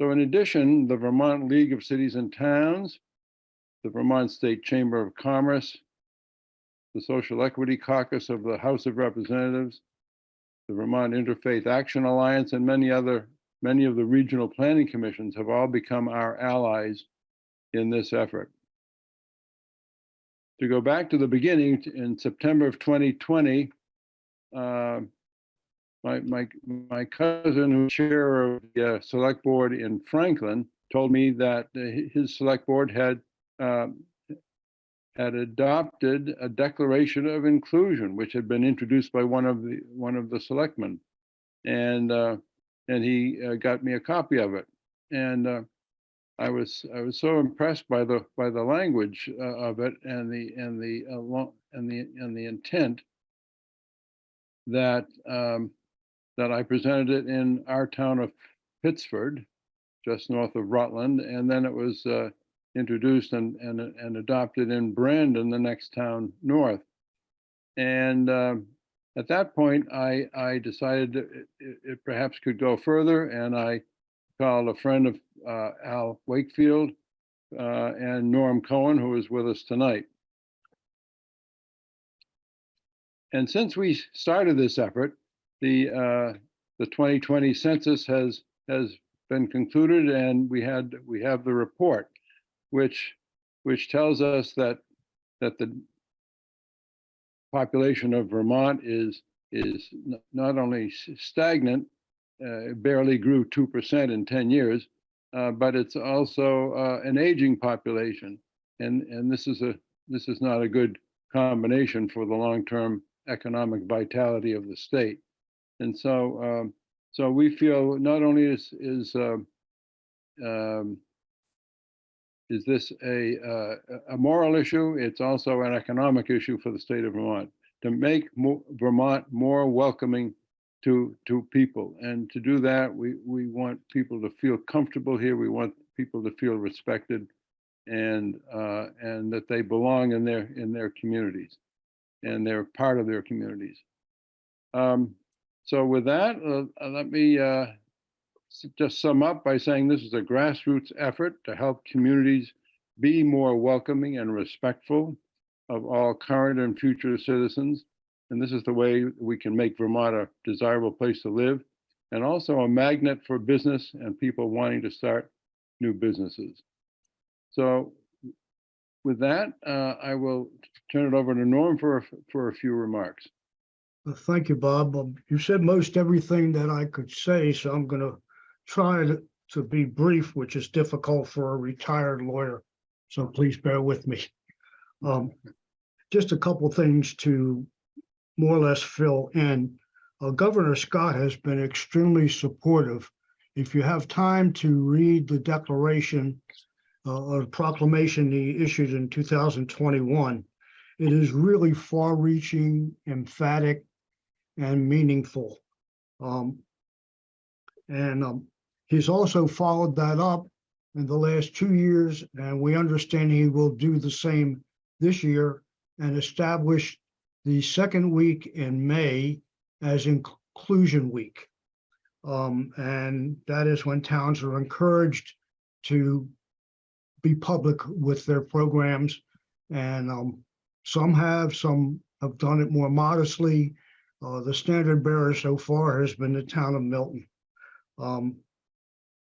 So in addition, the Vermont League of Cities and Towns, the Vermont State Chamber of Commerce, the Social Equity Caucus of the House of Representatives, the Vermont Interfaith Action Alliance, and many other, many of the regional planning commissions have all become our allies in this effort. To go back to the beginning, in September of 2020, uh, my, my, my cousin, who's chair of the uh, select board in Franklin, told me that uh, his select board had um, had adopted a declaration of inclusion, which had been introduced by one of the, one of the selectmen. And, uh, and he uh, got me a copy of it. And uh, I was, I was so impressed by the, by the language uh, of it and the, and the, uh, and the, and the intent that, um, that I presented it in our town of Pittsford, just north of Rutland, and then it was uh, introduced and, and, and adopted in Brandon, the next town north. And um, at that point, I, I decided it- it perhaps could go further, and I called a friend of uh, Al Wakefield uh, and Norm Cohen, who is with us tonight. And since we started this effort, the, uh, the 2020 census has, has been concluded and we had, we have the report, which, which tells us that, that the population of Vermont is, is not only stagnant, uh, barely grew 2% in 10 years, but it's also uh, an aging population. And, and this is a, this is not a good combination for the long-term economic vitality of the state. And so, um, so we feel not only is, is, um, um, is this a, uh, a moral issue, it's also an economic issue for the state of Vermont. to make mo- Vermont more welcoming to, to people. And to do that, we, we want people to feel comfortable here. We want people to feel respected and, uh, and that they belong in their, in their communities and they're part of their communities. Um, so with that, uh, uh, let me, uh, just sum up by saying this is a grassroots effort to help communities be more welcoming and respectful of all current and future citizens. And this is the way we can make Vermont a desirable place to live and also a magnet for business and people wanting to start new businesses. So with that, uh, I will turn it over to Norm for, a- for a few remarks. Uh, Thank you, Bob. Um, You said most everything that I could say, so I'm gonna try to, to be brief, which is difficult for a retired lawyer. So please bear with me. Um, just a couple things to more or less fill in. Uh, Governor Scott has been extremely supportive. If you have time to read the declaration uh, or proclamation he issued in two thousand twenty-one, it is really far-reaching, emphatic, and meaningful. Um, and um, he's also followed that up in the last two years, and we understand he will do the same this year and establish the second week in May as inclusion week. Um, and that is when towns are encouraged to be public with their programs. And um, some have, some have done it more modestly. Uh, the standard bearer so far has been the town of Milton. Um,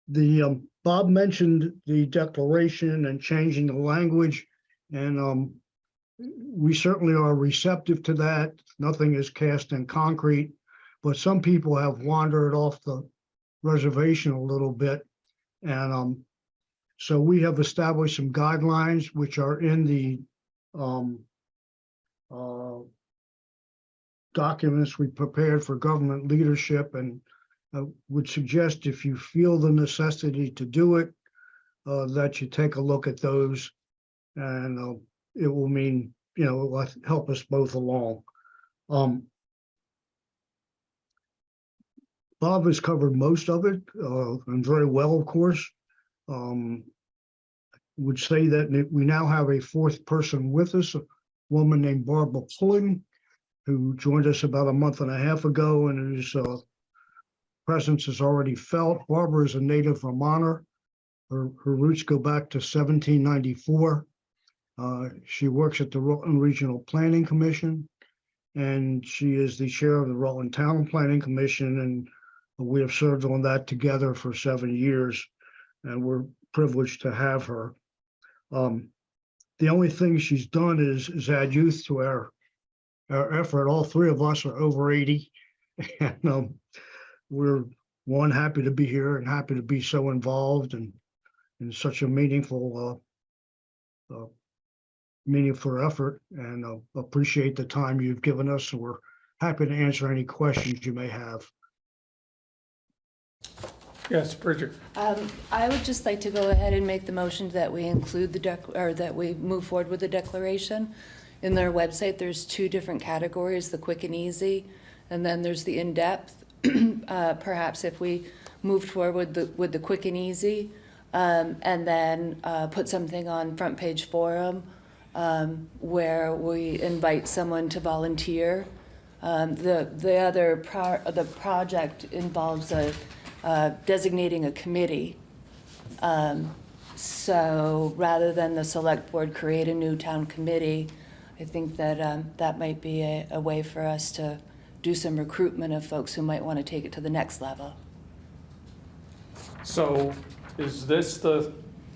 the, um, Bob mentioned the declaration and changing the language, and, um, we certainly are receptive to that. Nothing is cast in concrete, but some people have wandered off the reservation a little bit. And, um, so we have established some guidelines which are in the, um, uh, documents we prepared for government leadership and I would suggest if you feel the necessity to do it, uh, that you take a look at those. And, uh, it will mean, you know, it will help us both along. Um, Bob has covered most of it, uh, and very well, of course. Um, would say that we now have a fourth person with us, a woman named Barbara Pulling, who joined us about a month and a half ago and whose uh, presence is already felt. Barbara is a native Vermonter. Her, her roots go back to 1794. Uh, she works at the Rutland Regional Planning Commission, and she is the chair of the Rutland Town Planning Commission, and we have served on that together for seven years, and we're privileged to have her. Um, the only thing she's done is, is add youth to our, our effort. All three of us are over 80. And, um, we're, one, happy to be here and happy to be so involved and in such a meaningful, uh, uh, meaningful effort and uh, appreciate the time you've given us. So We're happy to answer any questions you may have. Yes, Bridget. Um, I would just like to go ahead and make the motion that we include the dec, or that we move forward with the declaration. In their website, there's two different categories, the quick and easy, and then there's the in-depth. Uh, perhaps if we moved forward with the, with the quick and easy, um, and then, uh, put something on Front Porch Forum, um, where we invite someone to volunteer. Um, the, the other pro, the project involves a, uh, designating a committee. Um, So rather than the select board create a new town committee, I think that um, that might be a, a way for us to do some recruitment of folks who might want to take it to the next level. So is this the,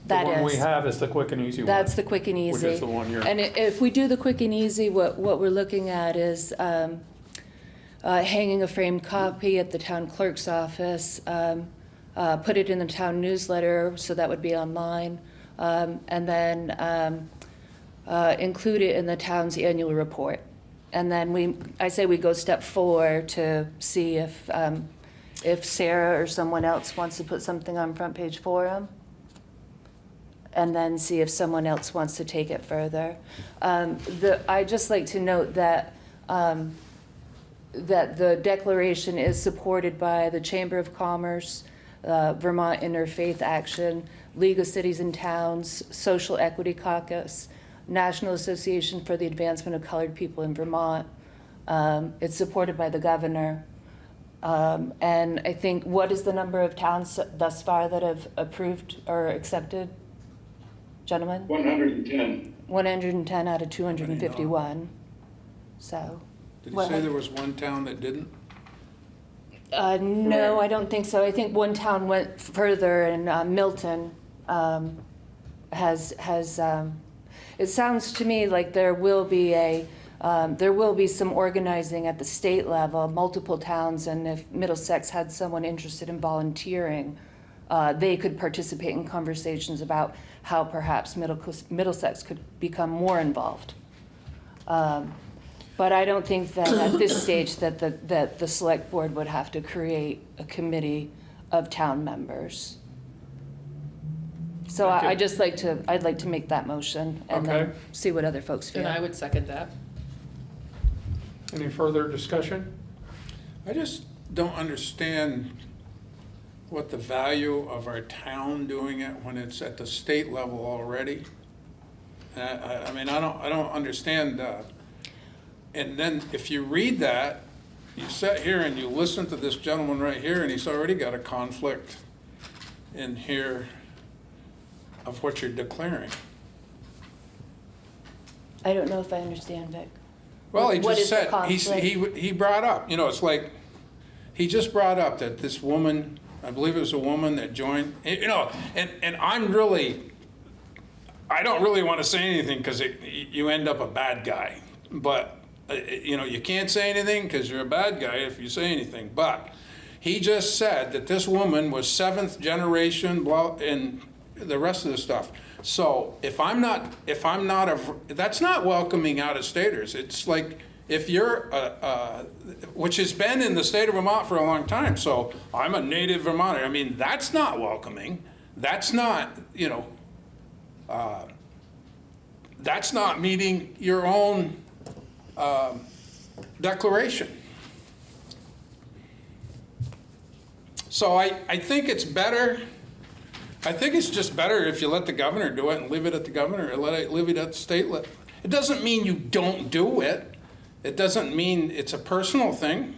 the That one we have is the quick and easy one? That's the quick and Which easy. is the one you're. And if we do the quick and easy, what, what we're looking at is um, uh, hanging a framed copy at the town clerk's office, um, uh, put it in the town newsletter, so that would be online, um, and then um, uh, include it in the town's annual report. And then we, I say we go step four to see if, um, if Sarah or someone else wants to put something on Front Porch Forum and then see if someone else wants to take it further. Um, The, I'd just like to note that um, that the declaration is supported by the Chamber of Commerce, uh, Vermont Interfaith Action, League of Cities and Towns, Social Equity Caucus, National Association for the Advancement of Colored People in Vermont. Um, It's supported by the governor. Um, And I think, what is the number of towns thus far that have approved or accepted? Gentlemen? 110. 110 out of 251. So, Did you Well, say there was one town that didn't? uh, no, I don't think so. I think one town went further and uh, Milton um, has, has, um, it sounds to me like there will be a, um, there will be some organizing at the state level, multiple towns, and if Middlesex had someone interested in volunteering, uh, they could participate in conversations about how perhaps Middle- Middlesex could become more involved. Um, But I don't think that at this stage that the, that the select board would have to create a committee of town members. So I, I'd just like to, I'd like to make that motion and Okay. then see what other folks feel. And I would second that. Any further discussion? I just don't understand what the value of our town doing it when it's at the state level already. I, I, I mean, I don't, I don't understand, uh, and then if you read that, you sit here and you listen to this gentleman right here, and he's already got a conflict in here of what you're declaring. I don't know if I understand, Vic. Well, he What just said, he, he, he brought up, you know, it's like, he just brought up that this woman, I believe it was a woman that joined, you know, and, and I'm really, I don't really want to say anything because you end up a bad guy. But, uh, you know, you can't say anything because you're a bad guy if you say anything. But he just said that this woman was seventh generation, blah, and the rest of the stuff. So if I'm not, if I'm not a, that's not welcoming out of staters. It's like if you're, a, a, which has been in the state of Vermont for a long time. So I'm a native Vermonter. I mean, that's not welcoming. That's not, you know, uh, that's not meeting your own um, declaration. So I, I think it's better, I think it's just better if you let the governor do it and leave it at the governor, or let it, leave it at the state. It doesn't mean you don't do it. It doesn't mean it's a personal thing.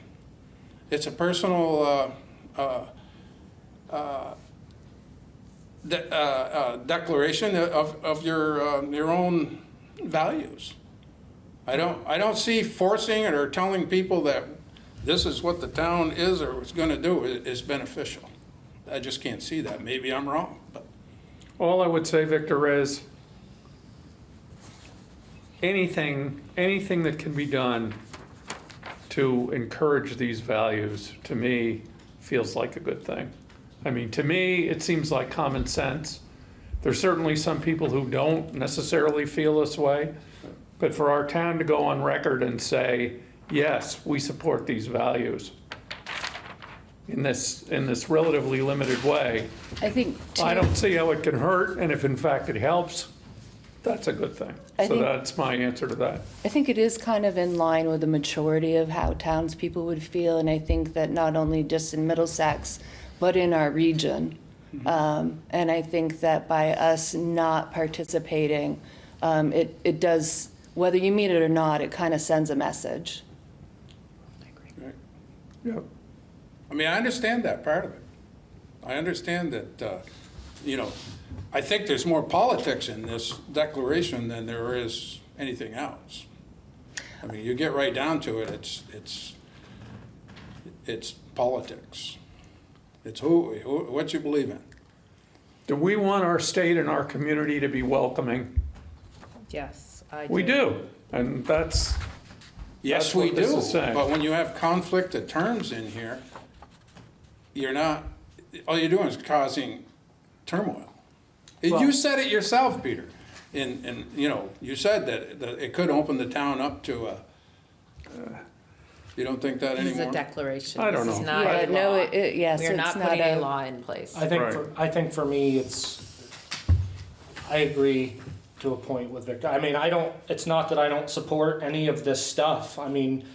It's a personal uh, uh, uh, de- uh, uh, declaration of, of your, uh, your own values. I don't, I don't see forcing it or telling people that this is what the town is or is gonna do i- is beneficial. I just can't see that. Maybe I'm wrong, but. All I would say, Victor, is anything, anything that can be done to encourage these values, to me, feels like a good thing. I mean, to me, it seems like common sense. There's certainly some people who don't necessarily feel this way, but for our town to go on record and say, yes, we support these values in this, in this relatively limited way, I think. I don't see how it can hurt, and if in fact it helps, that's a good thing. I So think- that's my answer to that. I think it is kind of in line with the maturity of how townspeople would feel, and I think that not only just in Middlesex, but in our region. Um, and I think that by us not participating, um, it, it does, whether you mean it or not, it kind of sends a message. I agree. Yep. I mean, I understand that part of it. I understand that, uh, you know, I think there's more politics in this declaration than there is anything else. I mean, you get right down to it, it's, it's, it's politics. It's who, who, what you believe in. Do we want our state and our community to be welcoming? Yes, I do. We do, and that's, Yes, That's we what this do, is saying. but when you have conflict of terms in here, you're not, all you're doing is causing turmoil. And You said it yourself, Peter, and, and, you know, you said that, that it could open the town up to a, you don't think that This is a declaration. I don't This is know. not Yeah, a no, law. it- it- yes, We are it's not not putting a a- law in place. I think, Right. for, I think for me, it's, I agree to a point with Victor. I mean, I don't, it's not that I don't support any of this stuff. I mean,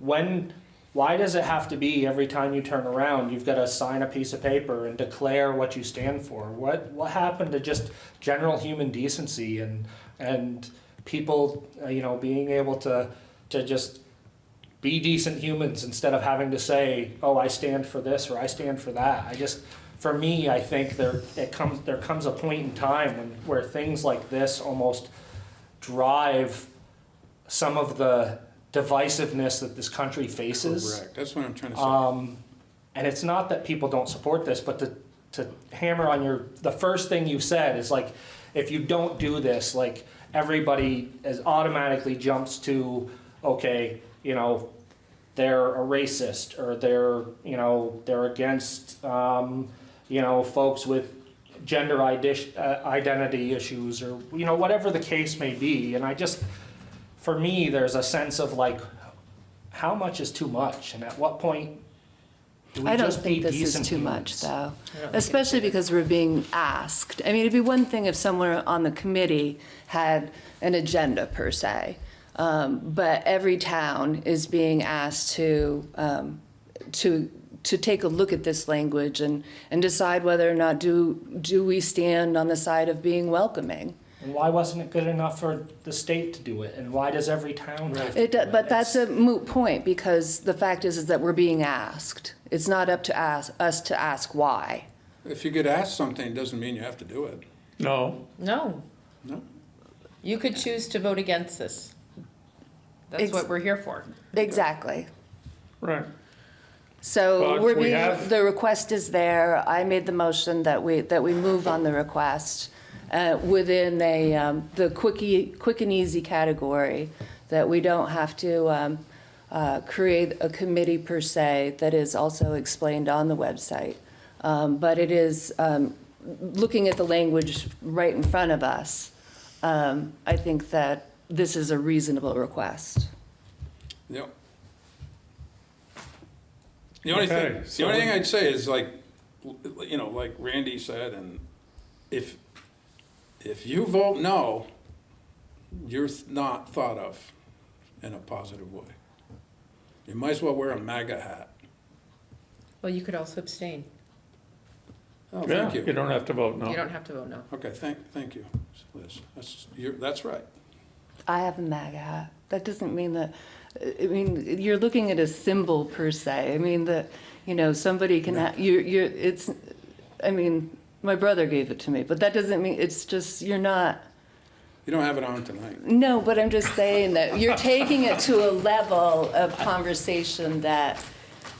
when, why does it have to be every time you turn around, you've got to sign a piece of paper and declare what you stand for? What, what happened to just general human decency and, and people, uh, you know, being able to, to just be decent humans instead of having to say, oh, I stand for this or I stand for that. I just, for me, I think there, it comes, there comes a point in time when, where things like this almost drive some of the divisiveness that this country faces. Correct, that's what I'm trying to say. Um, and it's not that people don't support this, but to, to hammer on your, the first thing you said is like, if you don't do this, like, everybody is automatically jumps to, okay, you know, they're a racist, or they're, you know, they're against, um, you know, folks with gender uh, identity issues, or, you know, whatever the case may be, and I just, for me, there's a sense of like, how much is too much, and at what point do we I don't just be think this is decent too much, humans? though, especially because we're being asked. I mean, it'd be one thing if someone on the committee had an agenda per se, um, but every town is being asked to, um, to, to take a look at this language and, and decide whether or not do, do we stand on the side of being welcoming. And why wasn't it good enough for the state to do it? And why does every town have to It, do do- it? but that's a moot point, because the fact is, is that we're being asked. It's not up to ask, us to ask why. If you get asked something, it doesn't mean you have to do it. No, No, No? you could choose to vote against this. That's Ex- what we're here for. Exactly. right. So But we're we being, have- the request is there. I made the motion that we, that we move on the request uh, within a, um, the quickie, quick and easy category, that we don't have to um, uh, create a committee per se that is also explained on the website. Um, But it is, um, looking at the language right in front of us, um, I think that this is a reasonable request. Yep. The only Okay, thing, the only thing I'd say is like, you know, like Randy said, and if, if you vote no, you're not thought of in a positive way. You might as well wear a MAGA hat. Well, you could also abstain. Oh, Yeah, thank you. you don't have to vote no. You don't have to vote no. Okay, thank, thank you, Liz. That's, you're, that's right. I have a MAGA hat. That doesn't mean that, I mean, you're looking at a symbol per se. I mean, that, you know, somebody can, ha- you're, you're, it's, I mean, my brother gave it to me, but that doesn't mean, it's just, you're not, You don't have it on tonight. no, but I'm just saying that you're taking it to a level of conversation that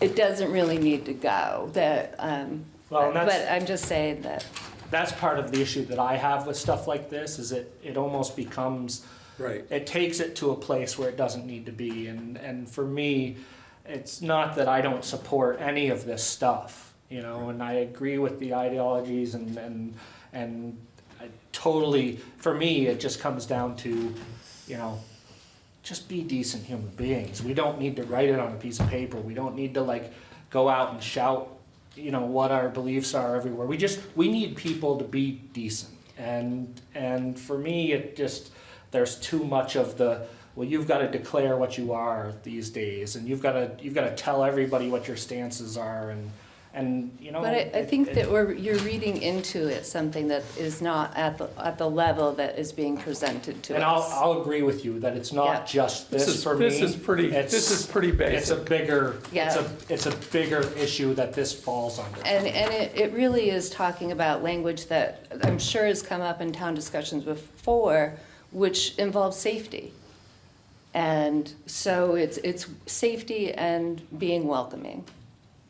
it doesn't really need to go, that, um, Well, and but I'm just saying that, That's part of the issue that I have with stuff like this, is it, it almost becomes, Right. it takes it to a place where it doesn't need to be, and, and for me, it's not that I don't support any of this stuff, you know, and I agree with the ideologies and, and, and I totally, for me, it just comes down to, you know, just be decent human beings. We don't need to write it on a piece of paper. We don't need to like go out and shout, you know, what our beliefs are everywhere. We just we need people to be decent. And and for me it just there's too much of the well you've got to declare what you are these days and you've got to you've got to tell everybody what your stances are and and you know but I, I think it- that we're, you're reading into it something that is not at the, at the level that is being presented to us. and I'll, I'll agree with you that it's not Yeah. just This this, is- for me. this is pretty- It's- this is pretty big. It's a basic. bigger, it's a, it's a bigger issue that this falls under. And, and it, it really is talking about language that I'm sure has come up in town discussions before, which involves safety. And so it's, it's safety and being welcoming.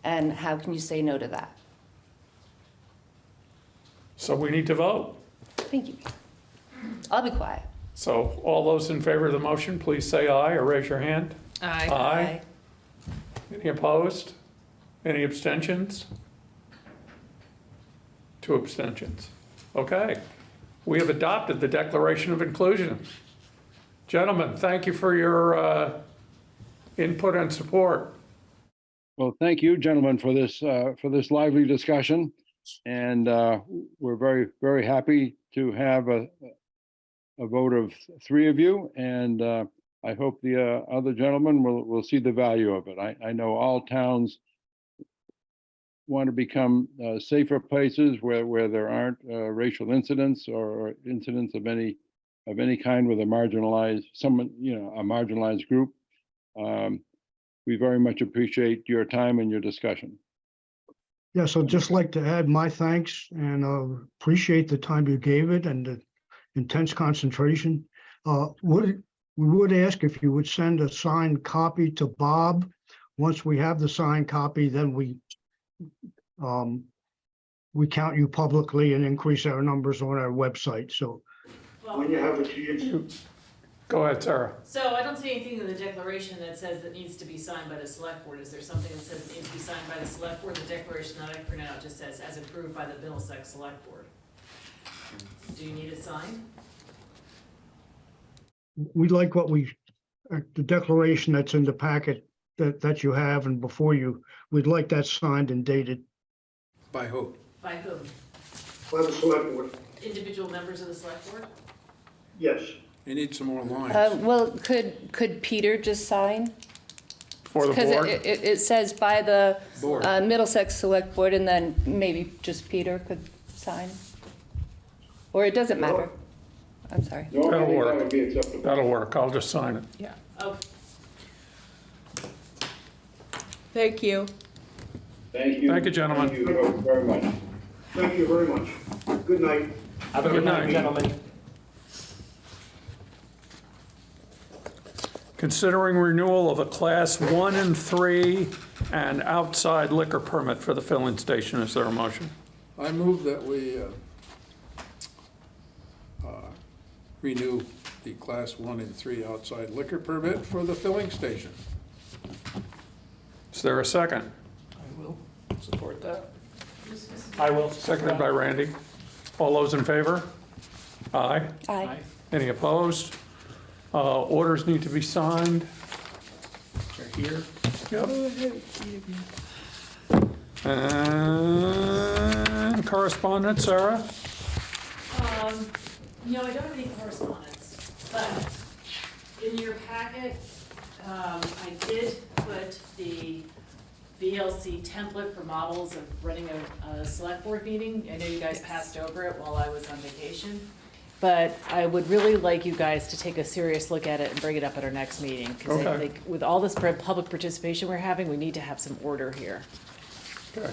And how can you say no to that? So we need to vote. Thank you. I'll be quiet. So all those in favor of the motion, please say aye or raise your hand. Aye. Aye. Any opposed? Any abstentions? Two abstentions. Okay. We have adopted the Declaration of Inclusion. Gentlemen, thank you for your uh, input and support. Well, thank you, gentlemen, for this, uh, for this lively discussion. And uh, we're very, very happy to have a, a vote of three of you, and uh, I hope the uh, other gentlemen will, will see the value of it. I, I know all towns want to become uh, safer places where, where there aren't uh, racial incidents or incidents of any, of any kind with a marginalized, someone, you know, a marginalized group. Um, We very much appreciate your time and your discussion. Yes, I'd just like to add my thanks and uh, appreciate the time you gave it and the intense concentration. Uh, Would, we would ask if you would send a signed copy to Bob. Once we have the signed copy, then we um, we count you publicly and increase our numbers on our website. So when you have a chance. Go ahead, Sarah. So I don't see anything in the declaration that says that needs to be signed by the select board. Is there something that says it needs to be signed by the select board? The declaration that I print out just says as approved by the Middlesex Select Board. Do you need it signed? we like what we, uh, the declaration that's in the packet that, that you have and before you, we'd like that signed and dated. By who? By whom? By the select board. Individual members of the select board? Yes. You need some more lines. Uh, well, could, could Peter just sign? For the Because board? it, it, it says by the Board. uh, Middlesex Select Board, and then maybe just Peter could sign? Or it doesn't matter? I'm sorry. That'll work. That'll work. I'll just sign it. Yeah. Okay. Thank you. Thank you. Thank you, gentlemen. Thank you very much. Thank you very much. Good night. Have a Good good night, night. gentlemen. Considering renewal of a class one and three and outside liquor permit for the filling station. Is there a motion? I move that we uh, uh, renew the class one and three outside liquor permit for the filling station. Is there a second? I will support that. I will. Seconded by Randy. All those in favor? Aye. Aye. Any opposed? Uh, Orders need to be signed. They're here. Yep. And correspondence, Sarah? Um, no, I don't have any correspondence, but in your packet, um, I did put the VLCT template for models of running a, a select board meeting. I know you guys passed over it while I was on vacation. But I would really like you guys to take a serious look at it and bring it up at our next meeting. Cause I Okay. think with all this public participation we're having, we need to have some order here. Okay.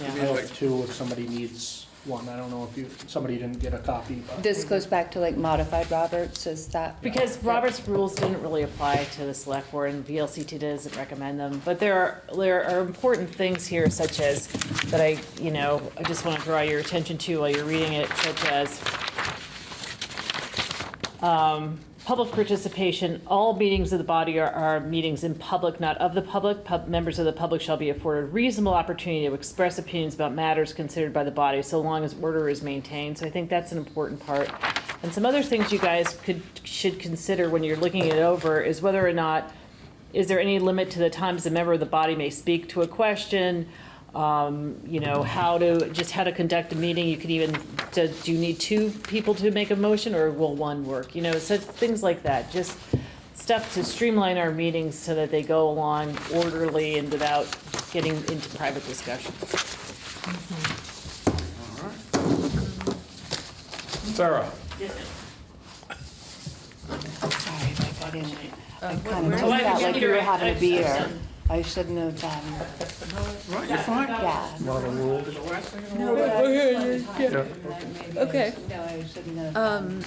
Yeah. I have two if somebody needs one. I don't know if you, somebody didn't get a copy, but. This goes back to like modified Roberts, is that? Because Robert's rules didn't really apply to the select board and VLCT doesn't recommend them. But there are, there are important things here such as, that I, you know, I just want to draw your attention to while you're reading it, such as um, public participation, all meetings of the body are, are meetings in public, not of the public. Pub, members of the public shall be afforded reasonable opportunity to express opinions about matters considered by the body, so long as order is maintained. So I think that's an important part. And some other things you guys could, should consider when you're looking it over is whether or not, is there any limit to the times a member of the body may speak to a question? Um, you know, how to, just how to conduct a meeting, you could even, do do you need two people to make a motion, or will one work? You know, so things like that, just stuff to streamline our meetings so that they go along orderly and without getting into private discussion. Mm-hmm. Sarah? Sorry, Mike, I didn't, I kind of took Oh, that like you hear were having a I- beer. I'm- shouldn't have, um, Right, you're fine. yeah. Not a rule. The last thing in the No, but I just wanted to talk Yeah. to you, and maybe I Okay. should- No, I shouldn't have. Um,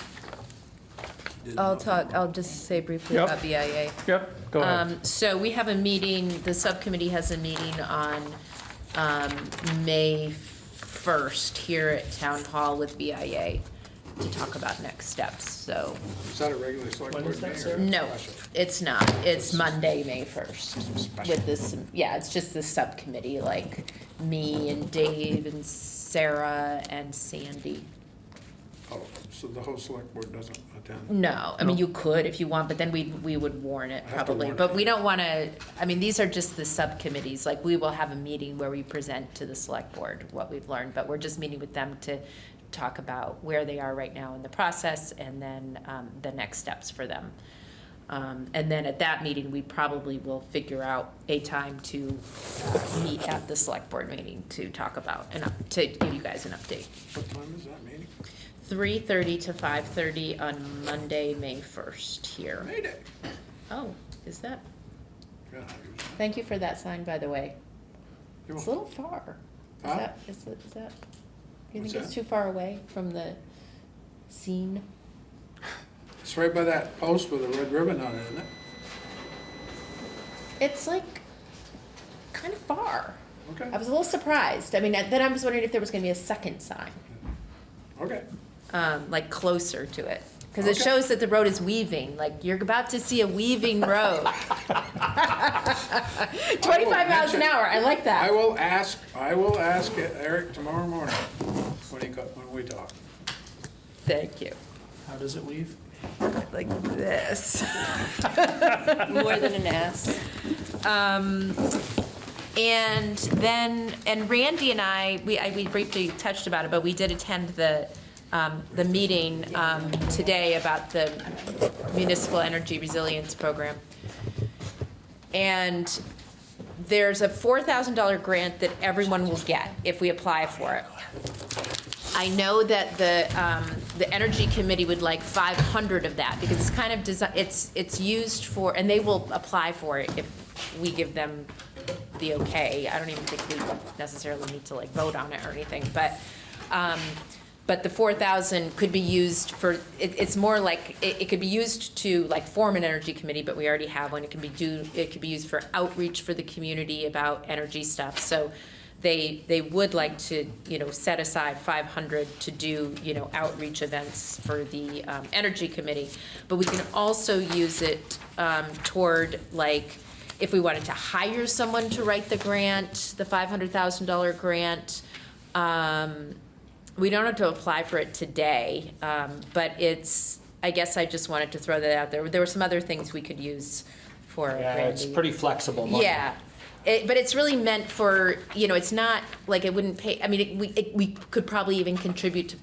I'll talk, I'll just say briefly Yep. about VIA. Yep, go ahead. Um, so we have a meeting, the subcommittee has a meeting on, um, May first here at Town Hall with VIA to talk about next steps, so. Is that a regular select When board is that, meeting? Sarah? No, it's not. It's Monday, May first. With this, yeah, it's just the subcommittee, like me and Dave and Sarah and Sandy. Oh, so the whole select board doesn't attend? No, I mean, you could if you want, but then we, we would warn it I have to probably. warn But we don't want to, I mean, these are just the subcommittees. Like, we will have a meeting where we present to the select board what we've learned, but we're just meeting with them to talk about where they are right now in the process and then um, the next steps for them. Um, And then at that meeting, we probably will figure out a time to uh, meet at the select board meeting to talk about and up- to give you guys an update. What time is that meeting? 3:30 to 5:30 on Monday, May 1st here. Mayday. Oh, is that? Thank you for that sign, by the way. You're It's a little far. Is Huh? that, is it- is that, do you What's think it's too far away from the scene? It's right by that post with a red ribbon on it, isn't it? It's like kind of far. Okay, I was a little surprised. I mean, then I was wondering if there was gonna be a second sign, okay. um, like closer to it. Cause it Okay. shows that the road is weaving, like you're about to see a weaving road. Twenty-five miles an mention- hour, I like that. I that. will ask, I will ask Eric tomorrow morning when he, co- when we talk. Thank you. How does it weave? Like this. More than an S. Um, and then, and Randy and I, we, I, we briefly touched about it, but we did attend the, um, the meeting, um, today about the municipal energy resilience program. And there's a four thousand dollar grant that everyone will get if we apply for it. I know that the, um, the Energy Committee would like five hundred of that, because it's kind of it's, it's used for, and they will apply for it if we give them the okay. I don't even think we necessarily need to like vote on it or anything, but, um, but the four thousand could be used for, it, it's more like, it, it could be used to like form an energy committee, but we already have one. It can be do, it could be used for outreach for the community about energy stuff. So they, they would like to, you know, set aside five hundred to do, you know, outreach events for the, um, energy committee. But we can also use it, um, toward like, if we wanted to hire someone to write the grant, the five hundred thousand dollar grant, um, we don't have to apply for it today, um, but it's, I guess I just wanted to throw that out there. There were some other things we could use for Yeah, it's Randy. pretty flexible money. Yeah, it, but it's really meant for, you know, it's not, like, it wouldn't pay, I mean, it, we, it, we could probably even contribute to,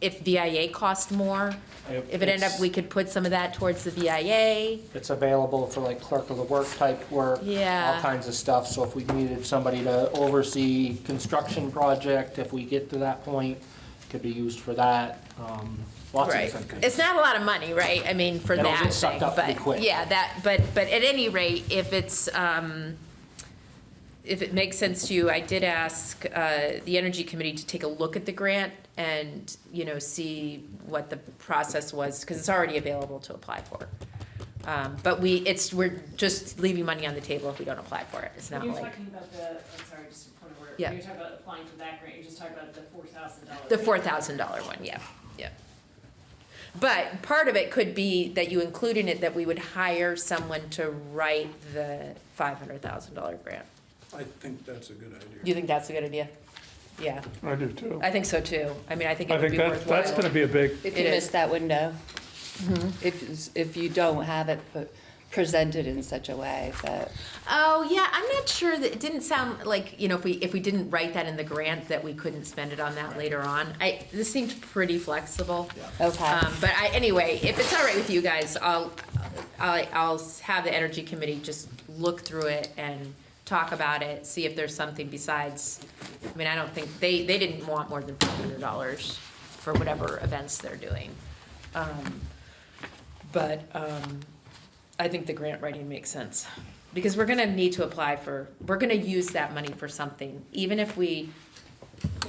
if VIA cost more, if it ended up, we could put some of that towards the VIA. It's available for like clerk of the work type work. Yeah. All kinds of stuff, so if we needed somebody to oversee construction project, if we get to that point, it could be used for that, um, lots of Right. different. It's not a lot of money, right? I mean, for It'll that get sucked thing, up pretty but, quick. yeah, that, but, but at any rate, if it's, um, if it makes sense to you, I did ask, uh, the Energy Committee to take a look at the grant and, you know, see what the process was, because it's already available to apply for. Um, but we, it's, we're just leaving money on the table if we don't apply for it. It's When not you're like, talking about the, I'm sorry, just a point of order. Yeah. When you're talking about applying for that grant, you're just talking about the four thousand dollars. the four thousand dollar one, yeah, yeah. But part of it could be that you include in it that we would hire someone to write the five hundred thousand dollar grant. I think that's a good idea. Do you think that's a good idea? Yeah, I do too. I think so too. I mean, I think it I would think be that, worthwhile. that's gonna be a big, If It you is. miss that window, Mm-hmm. if, if you don't have it pu- presented in such a way that, Oh, yeah, I'm not sure that, it didn't sound like, you know, if we, if we didn't write that in the grant, that we couldn't spend it on that later on. I, this seemed pretty flexible. okay. Um, but I, anyway, if it's all right with you guys, I'll, I'll, I'll have the energy committee just look through it and talk about it, see if there's something besides, I mean, I don't think, they, they didn't want more than five hundred dollars for whatever events they're doing. Um, But, um, I think the grant writing makes sense. Because we're gonna need to apply for, we're gonna use that money for something, even if we,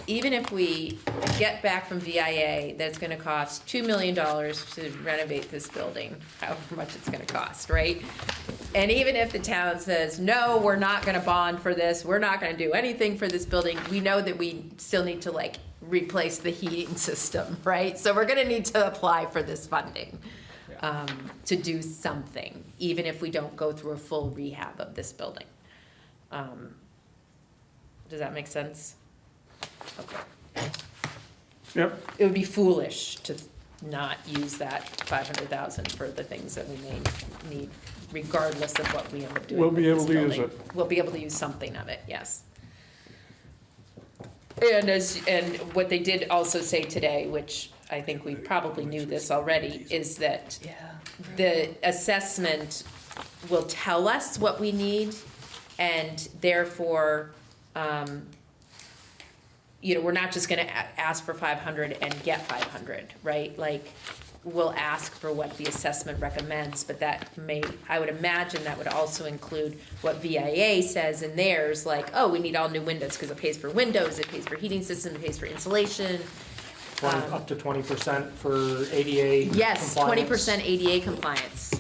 even if we get back from VIA, that's gonna cost two million dollars to renovate this building, however much it's gonna cost, right? And even if the town says, no, we're not gonna bond for this, we're not gonna do anything for this building, we know that we still need to like replace the heating system, right? So we're gonna need to apply for this funding, um, to do something, even if we don't go through a full rehab of this building. Um, Does that make sense? Okay. yep, It would be foolish to not use that five hundred thousand for the things that we may need, regardless of what we end up doing We'll with be this able to use building. it. We'll be able to use something of it, yes. And as, and what they did also say today, which I think we probably knew this already, is that the assessment will tell us what we need, and therefore, um, you know, we're not just gonna a- ask for five hundred and get five hundred, right? Like, we'll ask for what the assessment recommends, but that may, I would imagine that would also include what VIA says in theirs, like, oh, we need all new windows, because it pays for windows, it pays for heating system, it pays for insulation. Twenty, Um, up to twenty percent for ADA Yes, twenty percent ADA compliance.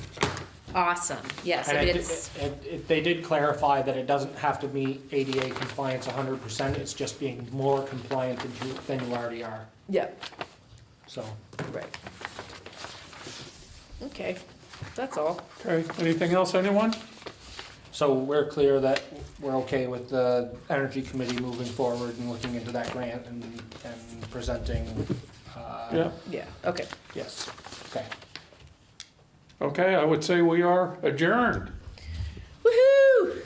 Awesome, yes, I And mean, it, it's, it, it, they did clarify that it doesn't have to meet ADA compliance hundred percent, it's just being more compliant than you, than you already are, yeah, so. right. Okay, that's all. Okay, anything else, anyone? So we're clear that we're okay with the Energy Committee moving forward and looking into that grant and, and presenting, uh. Yeah, Yeah, okay. Yes, okay. Okay, I would say we are adjourned. Woohoo!